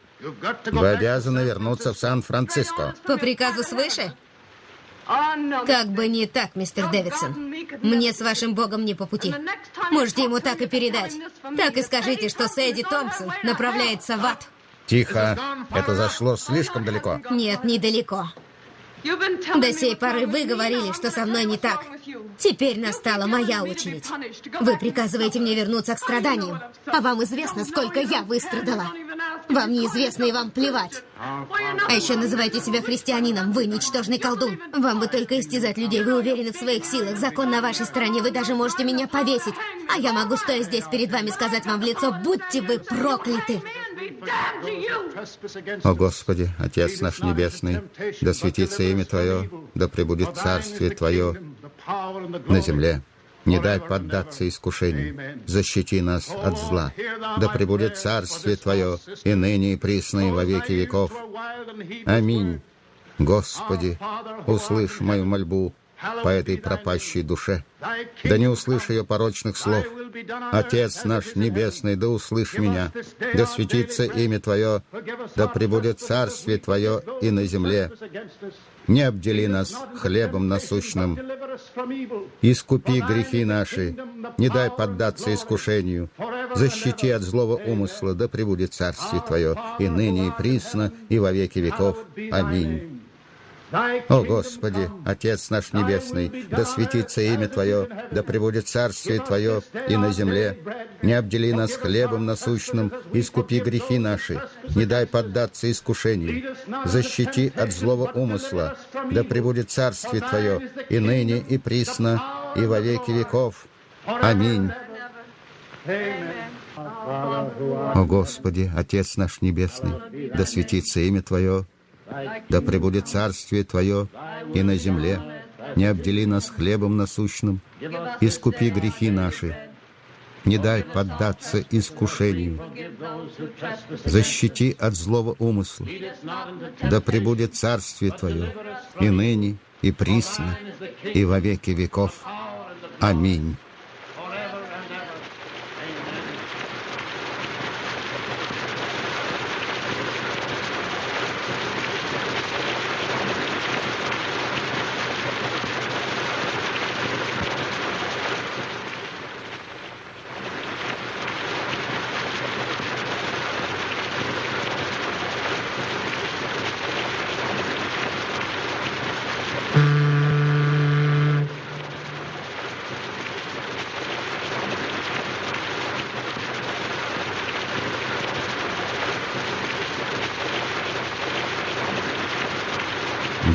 Speaker 2: Вы обязаны вернуться в Сан-Франциско.
Speaker 4: По приказу свыше? Как бы не так, мистер Дэвидсон. Мне с вашим богом не по пути. Можете ему так и передать. Так и скажите, что Сэдди Томпсон направляется в ад.
Speaker 2: Тихо. Это зашло слишком далеко.
Speaker 4: Нет, недалеко. До сей поры вы говорили, что со мной не так. Теперь настала моя очередь. Вы приказываете мне вернуться к страданиям, а вам известно, сколько я выстрадала. Вам неизвестно и вам плевать. А еще называете себя христианином. Вы ничтожный колдун. Вам бы только истязать людей. Вы уверены в своих силах. Закон на вашей стороне. Вы даже можете меня повесить. А я могу, стоя здесь перед вами, сказать вам в лицо, будьте вы прокляты.
Speaker 2: О Господи, Отец наш Небесный, да светится имя Твое, да пребудет Царствие Твое на земле. Не дай поддаться искушению. Защити нас от зла. Да пребудет Царствие Твое и ныне и присно и во веки веков. Аминь. Господи, услышь мою мольбу по этой пропащей душе. Да не услышь ее порочных слов. Отец наш Небесный, да услышь меня. Да светится имя Твое, да пребудет Царствие Твое и на земле. Не обдели нас хлебом насущным. Искупи грехи наши, не дай поддаться искушению. Защити от злого умысла, да пребудет Царствие Твое и ныне и присно и во веки веков. Аминь. О Господи, Отец наш Небесный, да светится имя Твое, да пребудет Царствие Твое и на земле. Не обдели нас хлебом насущным, искупи грехи наши, не дай поддаться искушению. Защити от злого умысла, да пребудет Царствие Твое и ныне и присно и во веки веков. Аминь. О Господи, Отец наш Небесный, да светится имя Твое, да пребудет царствие Твое и на земле. Не обдели нас хлебом насущным, искупи грехи наши. Не дай поддаться искушению. Защити от злого умысла. Да пребудет царствие Твое и ныне, и присно, и во веки веков. Аминь.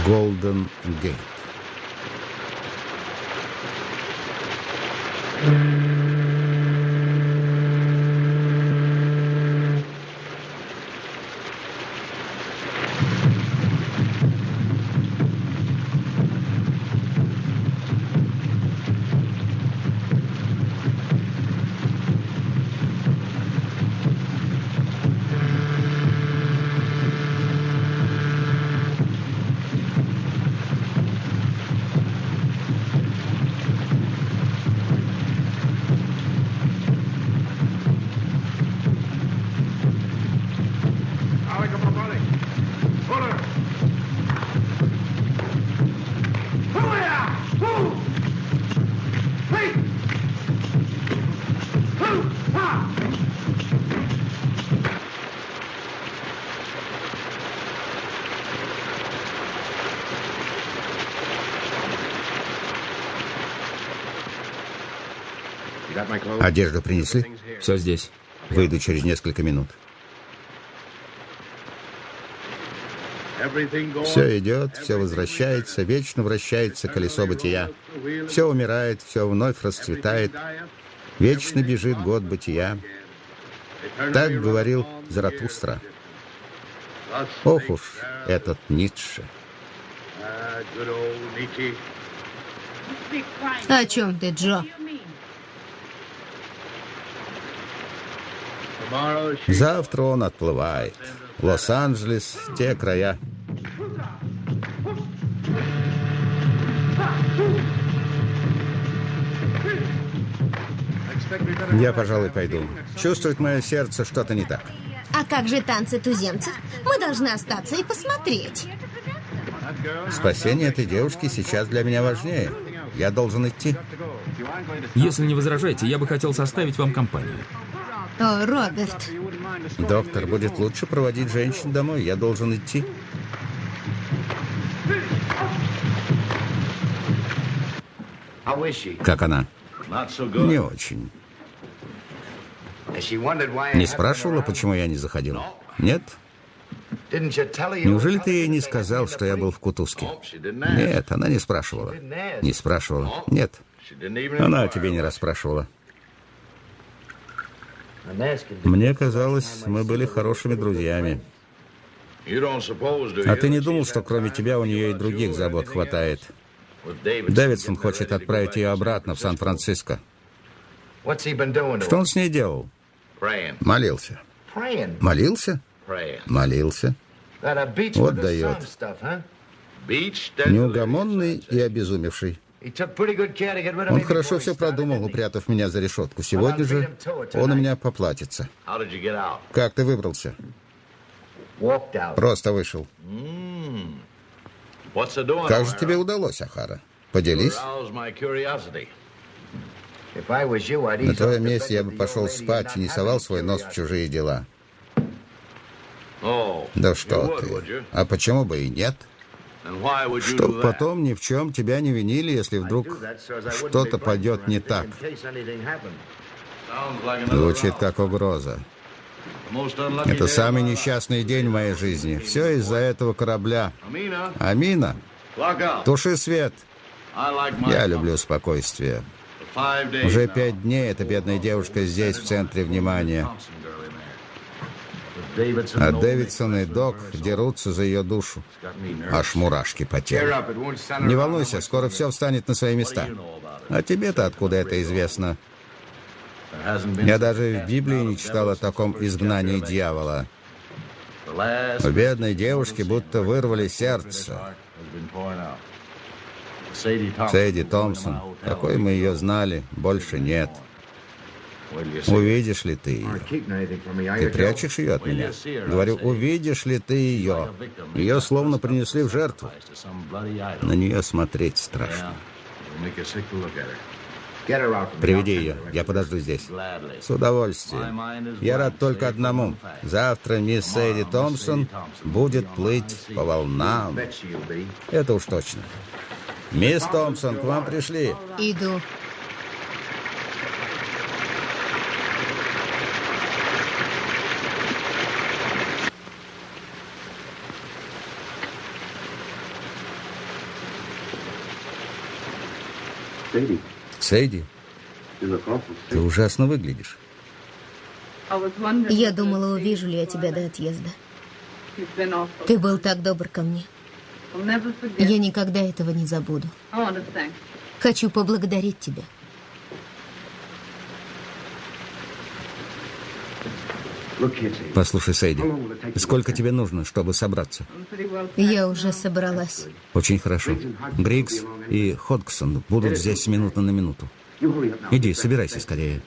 Speaker 2: Голден Гейт. Одежду принесли?
Speaker 1: Все здесь.
Speaker 2: Выйду через несколько минут. Все идет, все возвращается, вечно вращается колесо бытия. Все умирает, все вновь расцветает. Вечно бежит год бытия. Так говорил Заратустра. Ох уж этот Ницше.
Speaker 4: О чем ты, Джо?
Speaker 2: Завтра он отплывает. Лос-Анджелес, те края. Я, пожалуй, пойду. Чувствует мое сердце, что-то не так.
Speaker 4: А как же танцы туземцев? Мы должны остаться и посмотреть.
Speaker 2: Спасение этой девушки сейчас для меня важнее. Я должен идти.
Speaker 1: Если не возражаете, я бы хотел составить вам компанию.
Speaker 4: О, Роберт.
Speaker 2: Доктор, будет лучше проводить женщин домой. Я должен идти. Как она? Не очень. Не спрашивала, почему я не заходил? Нет? Неужели ты ей не сказал, что я был в Кутузке? Нет, она не спрашивала. Не спрашивала. Нет. Она о тебе не расспрашивала. Мне казалось, мы были хорошими друзьями. А ты не думал, что кроме тебя у нее и других забот хватает? Дэвидсон хочет отправить ее обратно в Сан-Франциско. Что он с ней делал? Молился. Молился? Молился. Вот дает. Неугомонный и обезумевший. Он хорошо все продумал, упрятав меня за решетку. Сегодня же он у меня поплатится. Как ты выбрался? Просто вышел. Как же тебе удалось, Ахара? Поделись. На твоем месте я бы пошел спать и не совал свой нос в чужие дела. Да что ты. А почему бы и нет? Чтоб потом ни в чем тебя не винили, если вдруг что-то пойдет не так. Звучит как угроза. Это самый несчастный день в моей жизни. Все из-за этого корабля. Амина, туши свет. Я люблю спокойствие. Уже пять дней эта бедная девушка здесь, в центре внимания. А Дэвидсон и Док дерутся за ее душу. Аж мурашки по телу. Не волнуйся, скоро все встанет на свои места. А тебе-то откуда это известно? Я даже в Библии не читал о таком изгнании дьявола. У бедной девушки будто вырвали сердце. Сэдди Томпсон, какой мы ее знали, больше нет. Увидишь ли ты ее? Ты прячешь ее от меня? Говорю, увидишь ли ты ее? Ее словно принесли в жертву. На нее смотреть страшно. Приведи ее, я подожду здесь. С удовольствием. Я рад только одному. Завтра мисс Сэдди Томпсон будет плыть по волнам. Это уж точно. Мисс Томпсон, к вам пришли.
Speaker 4: Иду.
Speaker 2: Сейди, ты ужасно выглядишь.
Speaker 5: Wondering
Speaker 4: Я думала, увижу ли я тебя до отъезда. Ты был так добр ко мне. Я никогда этого не забуду. Хочу поблагодарить тебя.
Speaker 2: Послушай, Сейди, сколько тебе нужно, чтобы собраться?
Speaker 4: Я уже собралась.
Speaker 2: Очень хорошо. Григс и Ходгсон будут здесь с минуты на минуту. Иди, собирайся скорее.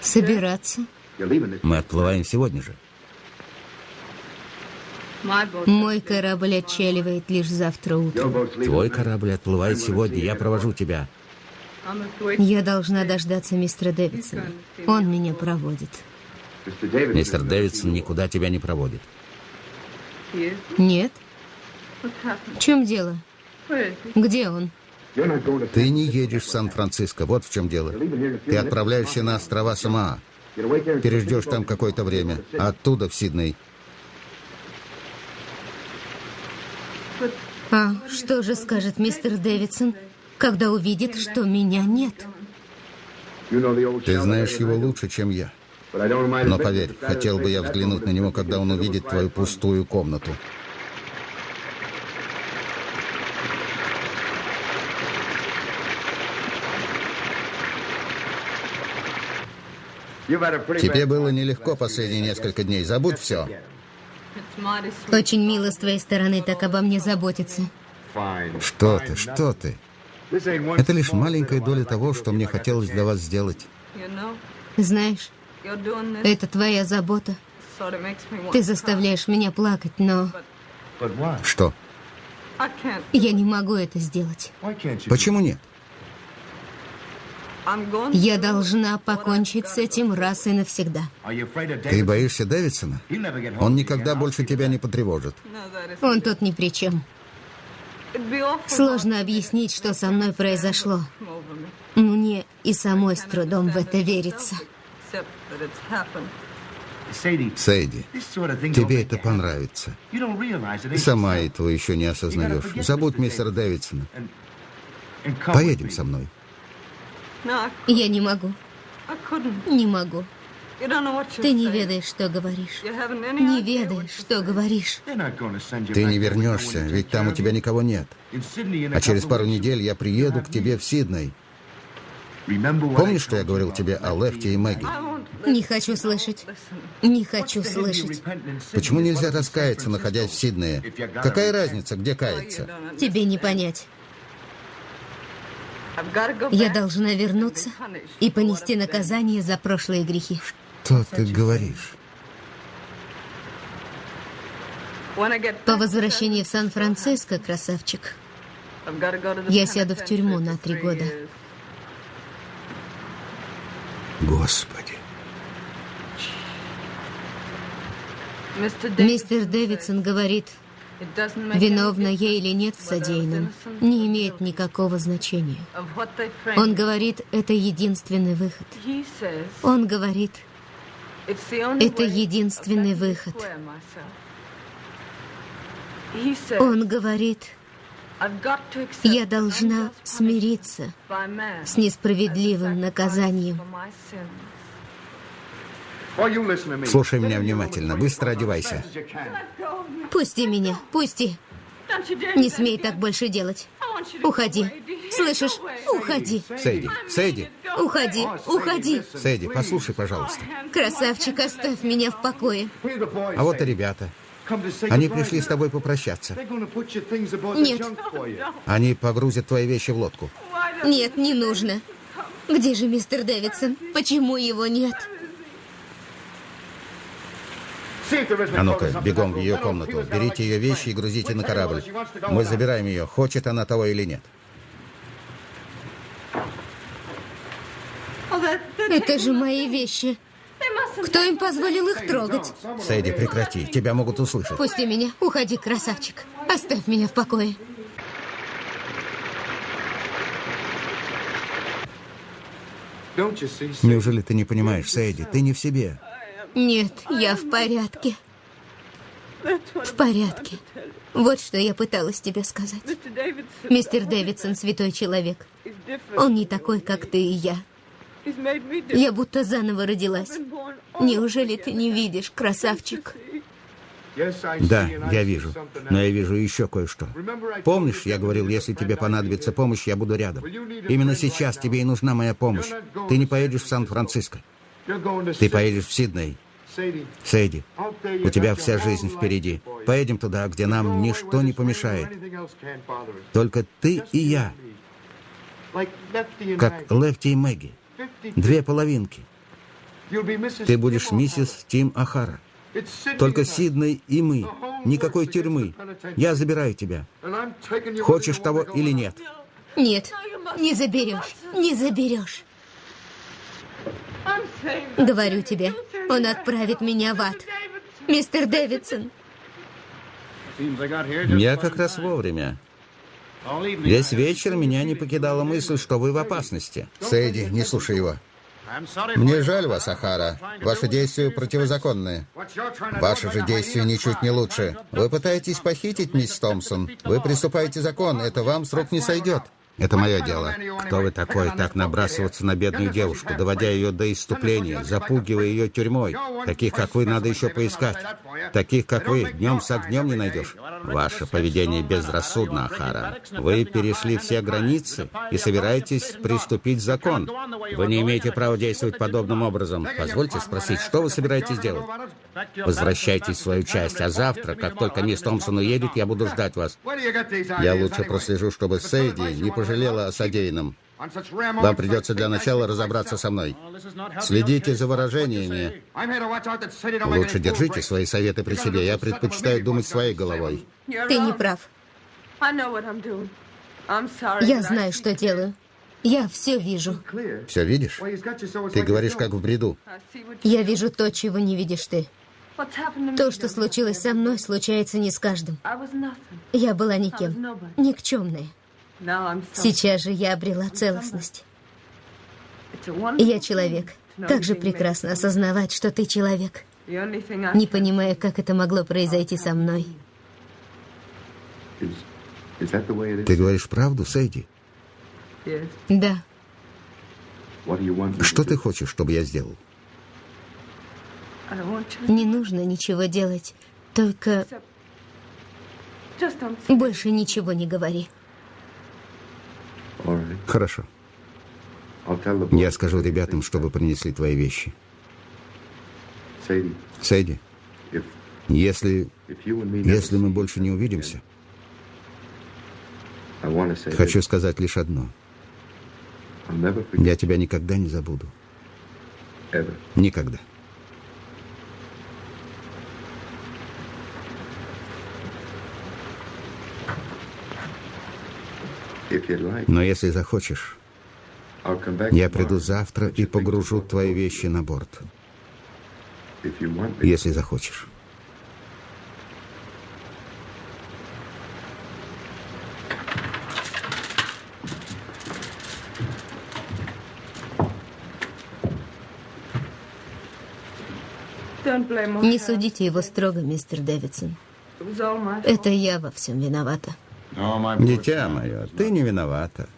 Speaker 4: Собираться?
Speaker 2: Мы отплываем сегодня же.
Speaker 4: Мой корабль отчаливает лишь завтра утром.
Speaker 2: Твой корабль отплывает сегодня, я провожу тебя.
Speaker 4: Я должна дождаться мистера Дэвидсона. Он меня проводит.
Speaker 2: Мистер Дэвидсон никуда тебя не проводит.
Speaker 4: Нет? В чем дело? Где он?
Speaker 2: Ты не едешь в Сан-Франциско, вот в чем дело. Ты отправляешься на острова Самоа. Переждешь там какое-то время, а оттуда в Сидней.
Speaker 4: А что же скажет мистер Дэвидсон, когда увидит, что меня нет?
Speaker 2: Ты знаешь его лучше, чем я. Но поверь, хотел бы я взглянуть на него, когда он увидит твою пустую комнату. Тебе было нелегко последние несколько дней. Забудь все.
Speaker 4: Очень мило с твоей стороны так обо мне заботиться.
Speaker 2: Что ты, что ты? Это лишь маленькая доля того, что мне хотелось для вас сделать.
Speaker 4: Знаешь. Это твоя забота. Ты заставляешь меня плакать, но?
Speaker 2: Что?
Speaker 4: Я не могу это сделать.
Speaker 2: Почему нет?
Speaker 4: Я должна покончить с этим раз и навсегда.
Speaker 2: Ты боишься Дэвидсона? Он никогда больше тебя не потревожит.
Speaker 4: Он тут ни при чем. Сложно объяснить, что со мной произошло. Мне и самой с трудом в это верится.
Speaker 6: Don't
Speaker 2: тебе это понравится. Ты сама этого еще не осознаешь. Забудь мистера Дэвидсона. Поедем со мной.
Speaker 4: Я не могу, не могу. Ты не ведаешь, что говоришь. Не ведаешь, что говоришь.
Speaker 2: Ты не вернешься, ведь там у тебя никого нет. А через пару недель я приеду к тебе в Сидней. Помнишь, что я говорил тебе о Лефте и Мэгги?
Speaker 4: Не хочу слышать. Не хочу слышать.
Speaker 2: Почему нельзя раскаяться, находясь в Сиднее? Какая разница, где каяться?
Speaker 4: Тебе не понять. Я должна вернуться и понести наказание за прошлые грехи.
Speaker 2: Что ты говоришь?
Speaker 4: По возвращении в Сан-Франциско, красавчик, Я сяду в тюрьму на три года.
Speaker 2: Господи.
Speaker 4: Мистер Дэвидсон говорит, виновна я или нет в содеянном, не имеет никакого значения. Он говорит, это единственный выход. Он говорит, Это единственный выход. он говорит, я должна смириться с несправедливым наказанием.
Speaker 2: Слушай меня внимательно, быстро одевайся.
Speaker 4: Пусти меня, пусти. Не смей так больше делать. Уходи. Слышишь? Уходи.
Speaker 2: Сейди,
Speaker 5: Go
Speaker 4: Уходи, уходи.
Speaker 2: Сейди, послушай, пожалуйста.
Speaker 4: Красавчик, оставь меня в покое.
Speaker 2: А вот и ребята. Они пришли с тобой попрощаться.
Speaker 4: Нет.
Speaker 2: Они погрузят твои вещи в лодку.
Speaker 4: Нет, не нужно. Где же мистер Дэвидсон? Почему его нет?
Speaker 2: А ну-ка, бегом в ее комнату. Берите ее вещи и грузите на корабль. Мы забираем ее, хочет она того или нет.
Speaker 4: Это же мои вещи. Кто им позволил их трогать?
Speaker 2: Сейди, прекрати, тебя могут услышать.
Speaker 4: Пусти меня. Уходи, красавчик. Оставь меня в покое.
Speaker 2: Неужели ты не понимаешь, Сейди? Ты не в себе.
Speaker 4: Нет, я в порядке. В порядке. Вот что я пыталась тебе сказать. Мистер Дэвидсон святой человек. Он не такой, как ты и я. Я будто заново родилась. Неужели ты не видишь, красавчик?
Speaker 2: Да, я вижу. Но я вижу еще кое-что. Помнишь, я говорил, если тебе понадобится помощь, я буду рядом. Именно сейчас тебе и нужна моя помощь. Ты не поедешь в Сан-Франциско. Ты поедешь в Сидней. Сейди, у тебя вся жизнь впереди. Поедем туда, где нам ничто не помешает. Только ты и я, как Лефти и Мэгги. Две половинки. Ты будешь миссис Тим Ахара. Только Сидней и мы. Никакой тюрьмы. Я забираю тебя. Хочешь того или нет?
Speaker 4: Нет, не заберешь, не заберешь. Говорю тебе, он отправит меня в ад. Мистер Дэвидсон,
Speaker 2: Я как раз вовремя. Весь вечер меня не покидала мысль, что вы в опасности. Сэйди, не слушай его. Мне жаль вас, Ахара. Ваши действия противозаконные. Ваши же действия ничуть не лучше. Вы пытаетесь похитить мисс Томпсон. Вы приступаете закон. Это вам с рук не сойдет. Это мое дело. Кто вы такой, так набрасываться на бедную девушку, доводя ее до иступления, запугивая ее тюрьмой? Таких, как вы, надо еще поискать. Таких, как вы, днем с огнем не найдешь. Ваше поведение безрассудно, Ахара. Вы перешли все границы и собираетесь приступить закон. Вы не имеете права действовать подобным образом. Позвольте спросить, что вы собираетесь делать? Возвращайтесь в свою часть, а завтра, как только мисс Томпсон уедет, я буду ждать вас. Я лучше прослежу, чтобы Сейди не пожалела о содеянном. Вам придется для начала разобраться со мной. Следите за выражениями. Лучше держите свои советы при себе. Я предпочитаю думать своей головой.
Speaker 4: Ты не прав. Я знаю, что делаю. Я все вижу.
Speaker 2: Все видишь? Ты говоришь, как в бреду.
Speaker 4: Я вижу то, чего не видишь ты. То, что случилось со мной, случается не с каждым. Я была никем, никчемная. Сейчас же я обрела целостность. Я человек. Как же прекрасно осознавать, что ты человек. Не понимаю, как это могло произойти со мной.
Speaker 2: Ты говоришь правду, Сейди?
Speaker 5: Yes.
Speaker 4: Да,
Speaker 2: Что ты хочешь, чтобы я сделал?
Speaker 4: Не нужно ничего делать. Только больше ничего не говори.
Speaker 2: Хорошо. Я скажу ребятам, чтобы принесли твои вещи. Сейди, если, если мы больше не увидимся, хочу сказать лишь одно. Я тебя никогда не забуду. Никогда. Но если захочешь, я приду завтра и погружу твои вещи на борт. Если захочешь.
Speaker 4: Не судите его строго, мистер Дэвидсон. Это я во всем виновата.
Speaker 2: Дитя мое, ты не виновата.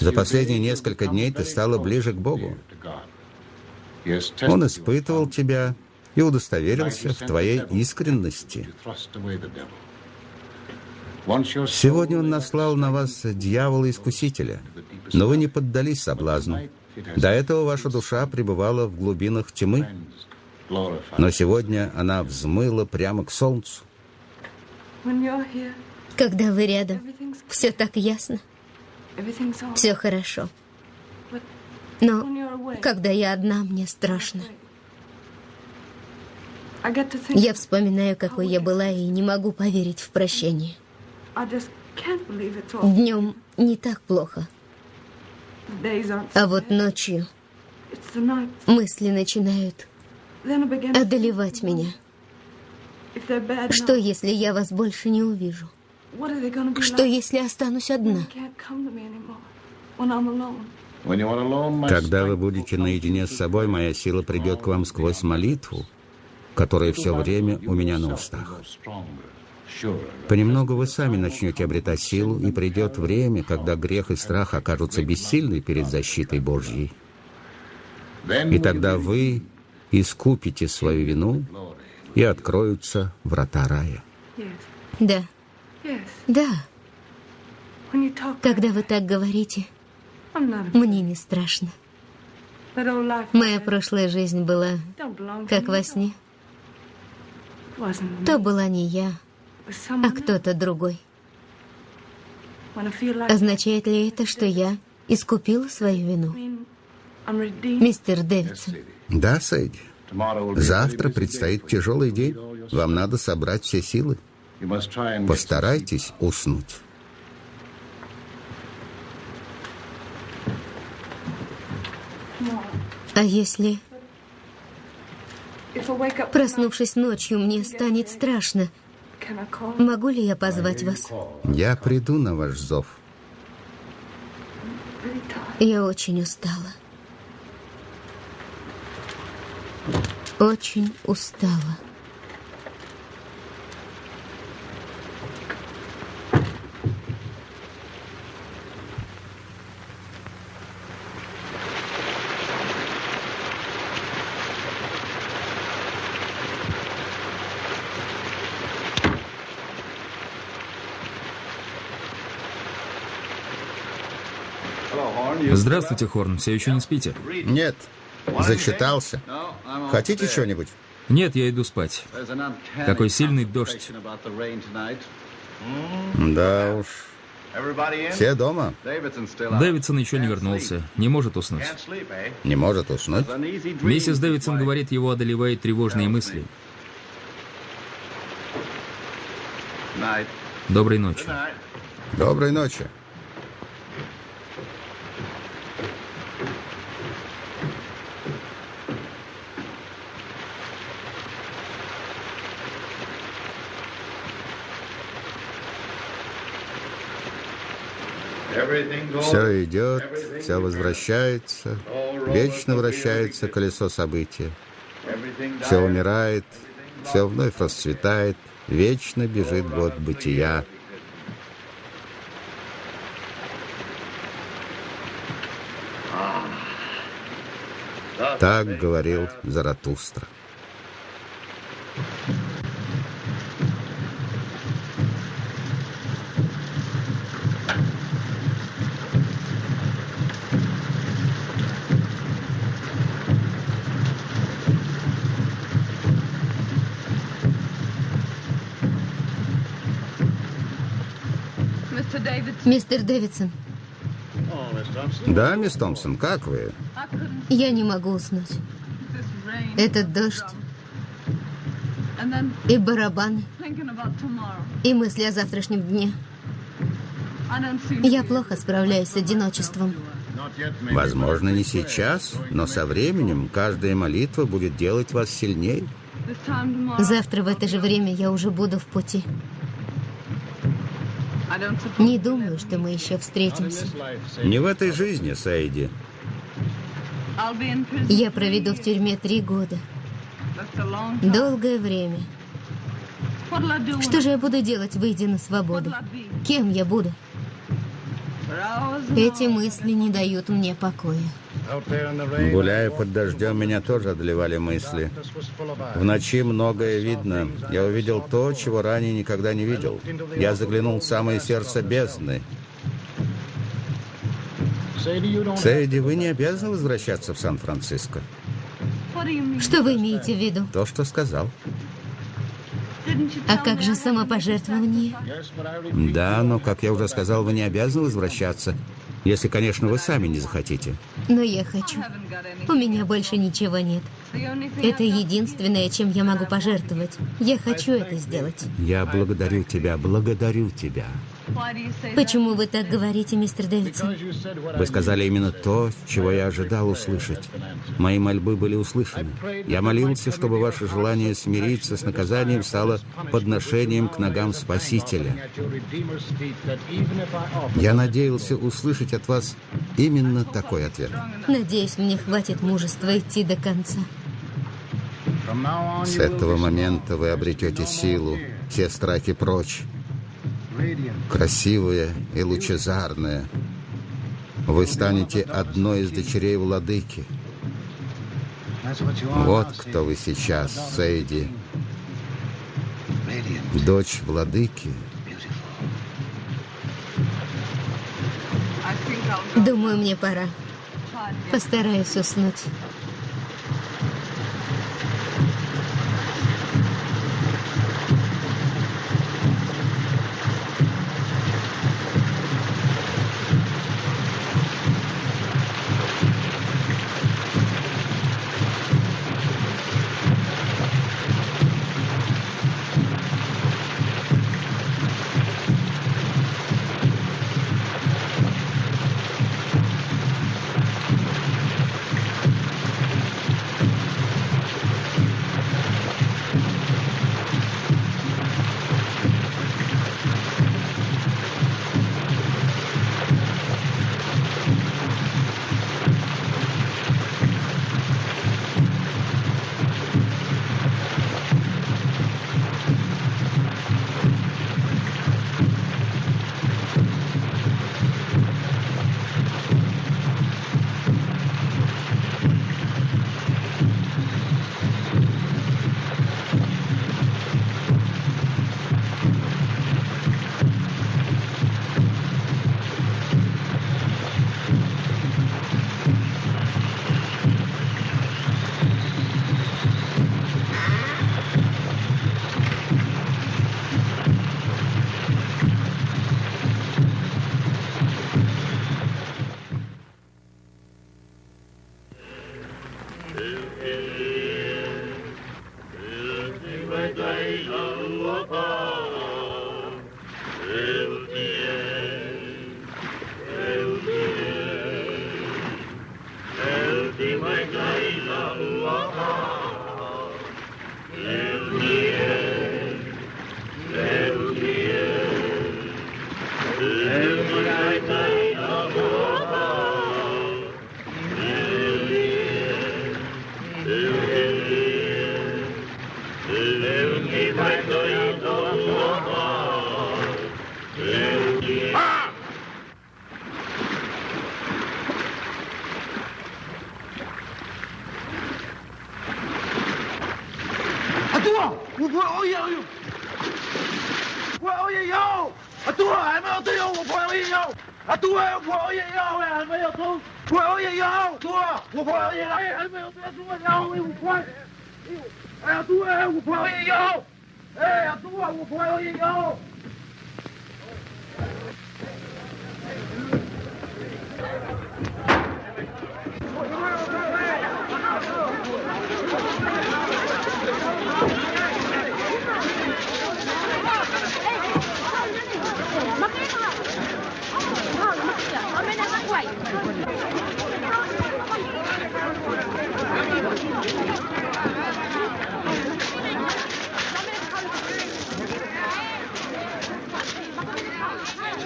Speaker 2: За последние несколько дней ты стала ближе к Богу. Он испытывал тебя и удостоверился в твоей искренности. Сегодня он наслал на вас дьявола-искусителя, но вы не поддались соблазну. До этого ваша душа пребывала в глубинах тьмы, но сегодня она взмыла прямо к солнцу.
Speaker 4: Когда вы рядом, все так ясно, все хорошо. Но когда я одна, мне страшно. Я вспоминаю, какой я была, и не могу поверить в прощение. Днем не так плохо, а вот ночью мысли начинают одолевать меня. Что, если я вас больше не увижу? Что, если останусь одна?
Speaker 2: Когда вы будете наедине с собой, моя сила придет к вам сквозь молитву, которое все время у меня на устах. Понемногу вы сами начнете обретать силу, и придет время, когда грех и страх окажутся бессильны перед защитой Божьей. И тогда вы искупите свою вину, и откроются врата рая.
Speaker 4: Да. Да. Когда вы так говорите, мне не страшно. Моя прошлая жизнь была как во сне. То была не я, а кто-то другой. Означает ли это, что я искупила свою вину? Мистер Дэвидсон,
Speaker 2: Да, Сэдди. Завтра предстоит тяжелый день. Вам надо собрать все силы. Постарайтесь уснуть.
Speaker 4: а если, проснувшись ночью, мне станет страшно, могу ли я позвать вас?
Speaker 2: Я приду на ваш зов.
Speaker 4: Я очень устала. Очень устала.
Speaker 1: Здравствуйте, Хорн. Все еще не спите?
Speaker 2: Нет. Зачитался. Хотите что-нибудь?
Speaker 1: Нет, я иду спать. Какой сильный дождь.
Speaker 2: Да уж. Все дома?
Speaker 1: Дэвидсон еще не вернулся. Не может уснуть.
Speaker 2: Не может уснуть?
Speaker 1: Миссис Дэвидсон говорит, его одолевают тревожные мысли. Доброй ночи.
Speaker 2: Доброй ночи. Все идет, все возвращается, вечно вращается колесо события. Все умирает, все вновь расцветает, вечно бежит год бытия. Так говорил Заратустра.
Speaker 5: Mr. David,
Speaker 4: Мистер Дэвидсон,
Speaker 2: Да, мисс Томпсон, как вы?
Speaker 4: Я не могу уснуть. Этот дождь и барабаны, и мысли о завтрашнем дне. Я плохо справляюсь с одиночеством.
Speaker 2: Возможно, не сейчас, но со временем каждая молитва будет делать вас сильнее.
Speaker 4: Завтра в это же время я уже буду в пути. Не думаю, что мы еще встретимся.
Speaker 2: Не в этой жизни,
Speaker 5: prison.
Speaker 4: Я проведу в тюрьме три года. Долгое время. Что же я буду делать, выйдя на свободу? Кем я буду? Эти мысли не дают мне покоя.
Speaker 2: Гуляя под дождем, меня тоже одолевали мысли. В ночи многое видно. Я увидел то, чего ранее никогда не видел. Я заглянул в самое сердце бездны. Сейди, вы не обязаны возвращаться в Сан-Франциско.
Speaker 4: Что вы имеете в виду?
Speaker 2: То, что сказал.
Speaker 4: А как же самопожертвование?
Speaker 2: Да, но, как я уже сказал, вы не обязаны возвращаться. Если, конечно, вы сами не захотите.
Speaker 4: Но я хочу. У меня больше ничего нет. Это единственное, чем я могу пожертвовать. Я хочу это сделать.
Speaker 2: Я благодарю тебя, благодарю тебя.
Speaker 4: Почему вы так говорите, мистер Дэвидсон?
Speaker 2: Вы сказали именно то, чего я ожидал услышать. Мои мольбы были услышаны. Я молился, чтобы ваше желание смириться с наказанием стало подношением к ногам Спасителя. Я надеялся услышать от вас именно такой ответ.
Speaker 4: Надеюсь, мне хватит мужества идти до конца.
Speaker 2: С этого момента вы обретете силу, все страхи прочь, красивые и лучезарные. Вы станете одной из дочерей владыки. Вот кто вы сейчас, Сейди. Дочь владыки.
Speaker 3: Думаю, мне пора. Постараюсь уснуть.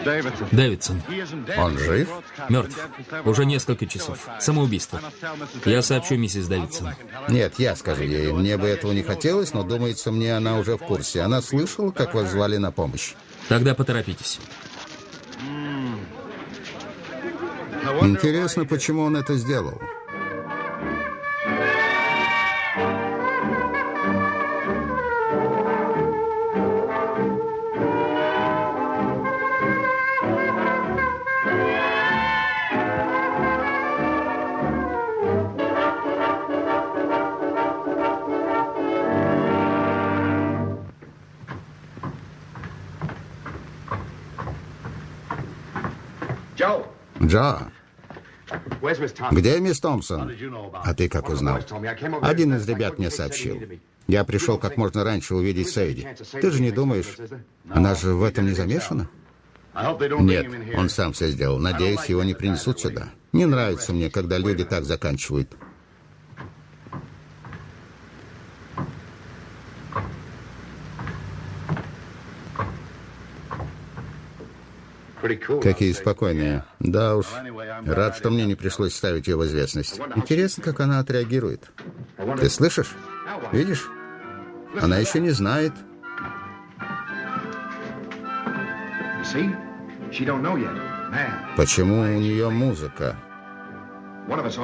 Speaker 1: Дэвидсон.
Speaker 2: Он жив?
Speaker 1: Мертв. Уже несколько часов. Самоубийство. Я сообщу миссис Дэвидсон.
Speaker 2: Нет, я скажу ей. Мне бы этого не хотелось, но думается мне, она уже в курсе. Она слышала, как вас звали на помощь.
Speaker 1: Тогда поторопитесь.
Speaker 2: Интересно, почему он это сделал. Джо, где мисс Томпсон? А ты как узнал? Один из ребят мне сообщил. Я пришел как можно раньше увидеть Сейди. Ты же не думаешь, она же в этом не замешана? Нет, он сам все сделал. Надеюсь, его не принесут сюда. Не нравится мне, когда люди так заканчивают. Какие спокойные. Да уж. Рад, что мне не пришлось ставить ее в известность. Интересно, как она отреагирует. Ты слышишь? Видишь? Она еще не знает. Почему у нее музыка?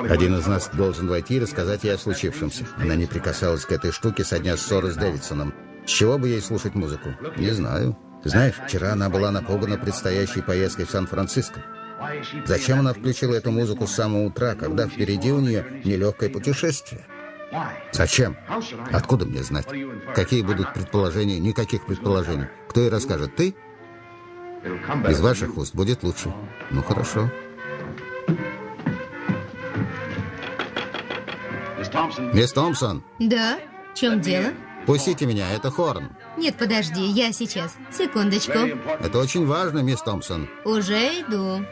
Speaker 2: Один из нас должен войти и рассказать ей о случившемся. Она не прикасалась к этой штуке со дня ссоры с Дэвидсоном. С чего бы ей слушать музыку? Не знаю. Знаешь, вчера она была напугана предстоящей поездкой в Сан-Франциско. Зачем она включила эту музыку с самого утра, когда впереди у нее нелегкое путешествие? Зачем? Откуда мне знать? Какие будут предположения? Никаких предположений. Кто ей расскажет? Ты? Из ваших уст будет лучше. Ну, хорошо. Мисс Томпсон,
Speaker 4: Да? В чем дело?
Speaker 2: пустите меня, это Хорн.
Speaker 4: Нет, подожди, я сейчас. Секундочку.
Speaker 2: Это очень важно, мисс Томпсон.
Speaker 4: Уже иду.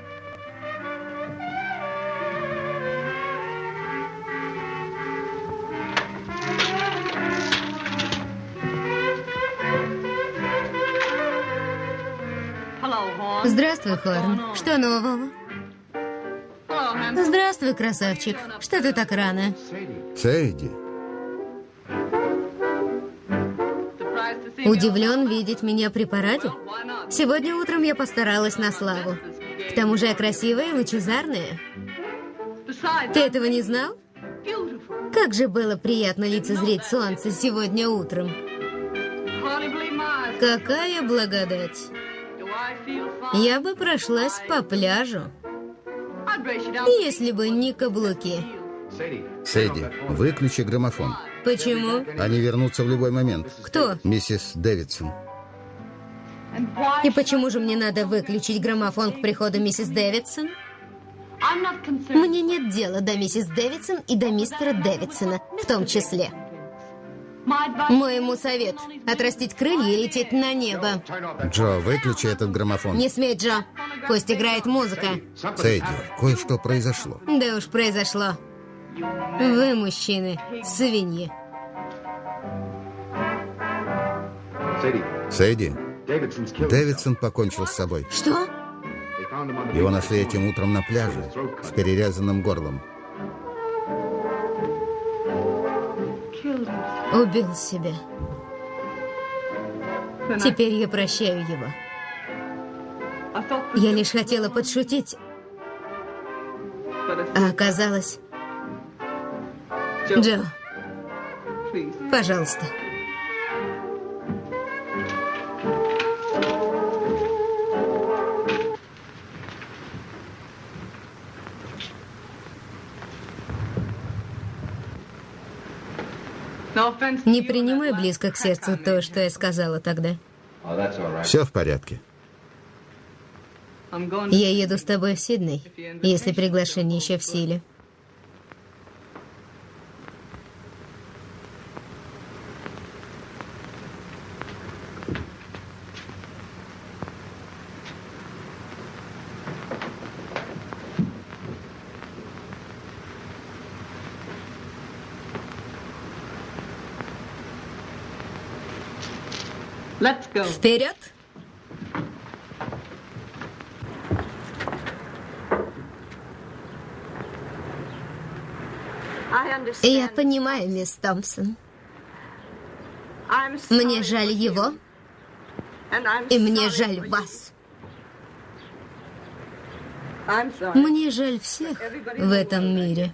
Speaker 4: Здравствуй, Хорн. Что нового? Здравствуй, красавчик. Что ты так рано?
Speaker 2: Сэйди,
Speaker 4: Удивлен видеть меня при параде? Сегодня утром я постаралась на славу. К тому же я красивая и лучезарная. Ты этого не знал? Как же было приятно лицезреть солнце сегодня утром. Какая благодать. Я бы прошлась по пляжу, если бы не каблуки.
Speaker 2: Сэйди, выключи граммофон.
Speaker 4: Почему?
Speaker 2: Они вернутся в любой момент.
Speaker 4: Кто?
Speaker 2: Миссис Дэвидсон.
Speaker 4: И почему же мне надо выключить граммофон к приходу миссис Дэвидсон? Мне нет дела до миссис Дэвидсон и до мистера Дэвидсона в том числе. Мой ему совет – отрастить крылья и лететь на небо.
Speaker 2: Джо, выключи этот граммофон.
Speaker 4: Не смей, Джо. Пусть играет музыка.
Speaker 2: Сэйди, кое-что произошло.
Speaker 4: Да уж произошло. Вы, мужчины, свиньи.
Speaker 6: Killed.
Speaker 2: Дэвидсон покончил с собой.
Speaker 4: Что?
Speaker 2: Его нашли этим утром на пляже с перерезанным горлом.
Speaker 4: Убил себя. Теперь я прощаю его. Я лишь хотела подшутить, а оказалось... Джо, пожалуйста. Не принимай близко к сердцу то, что я сказала тогда.
Speaker 2: Все в порядке.
Speaker 4: Я еду с тобой в Сидней, если приглашение еще в силе. Вперед! Я понимаю, мисс Томпсон. Мне жаль его, и мне жаль вас. Мне жаль всех в этом мире.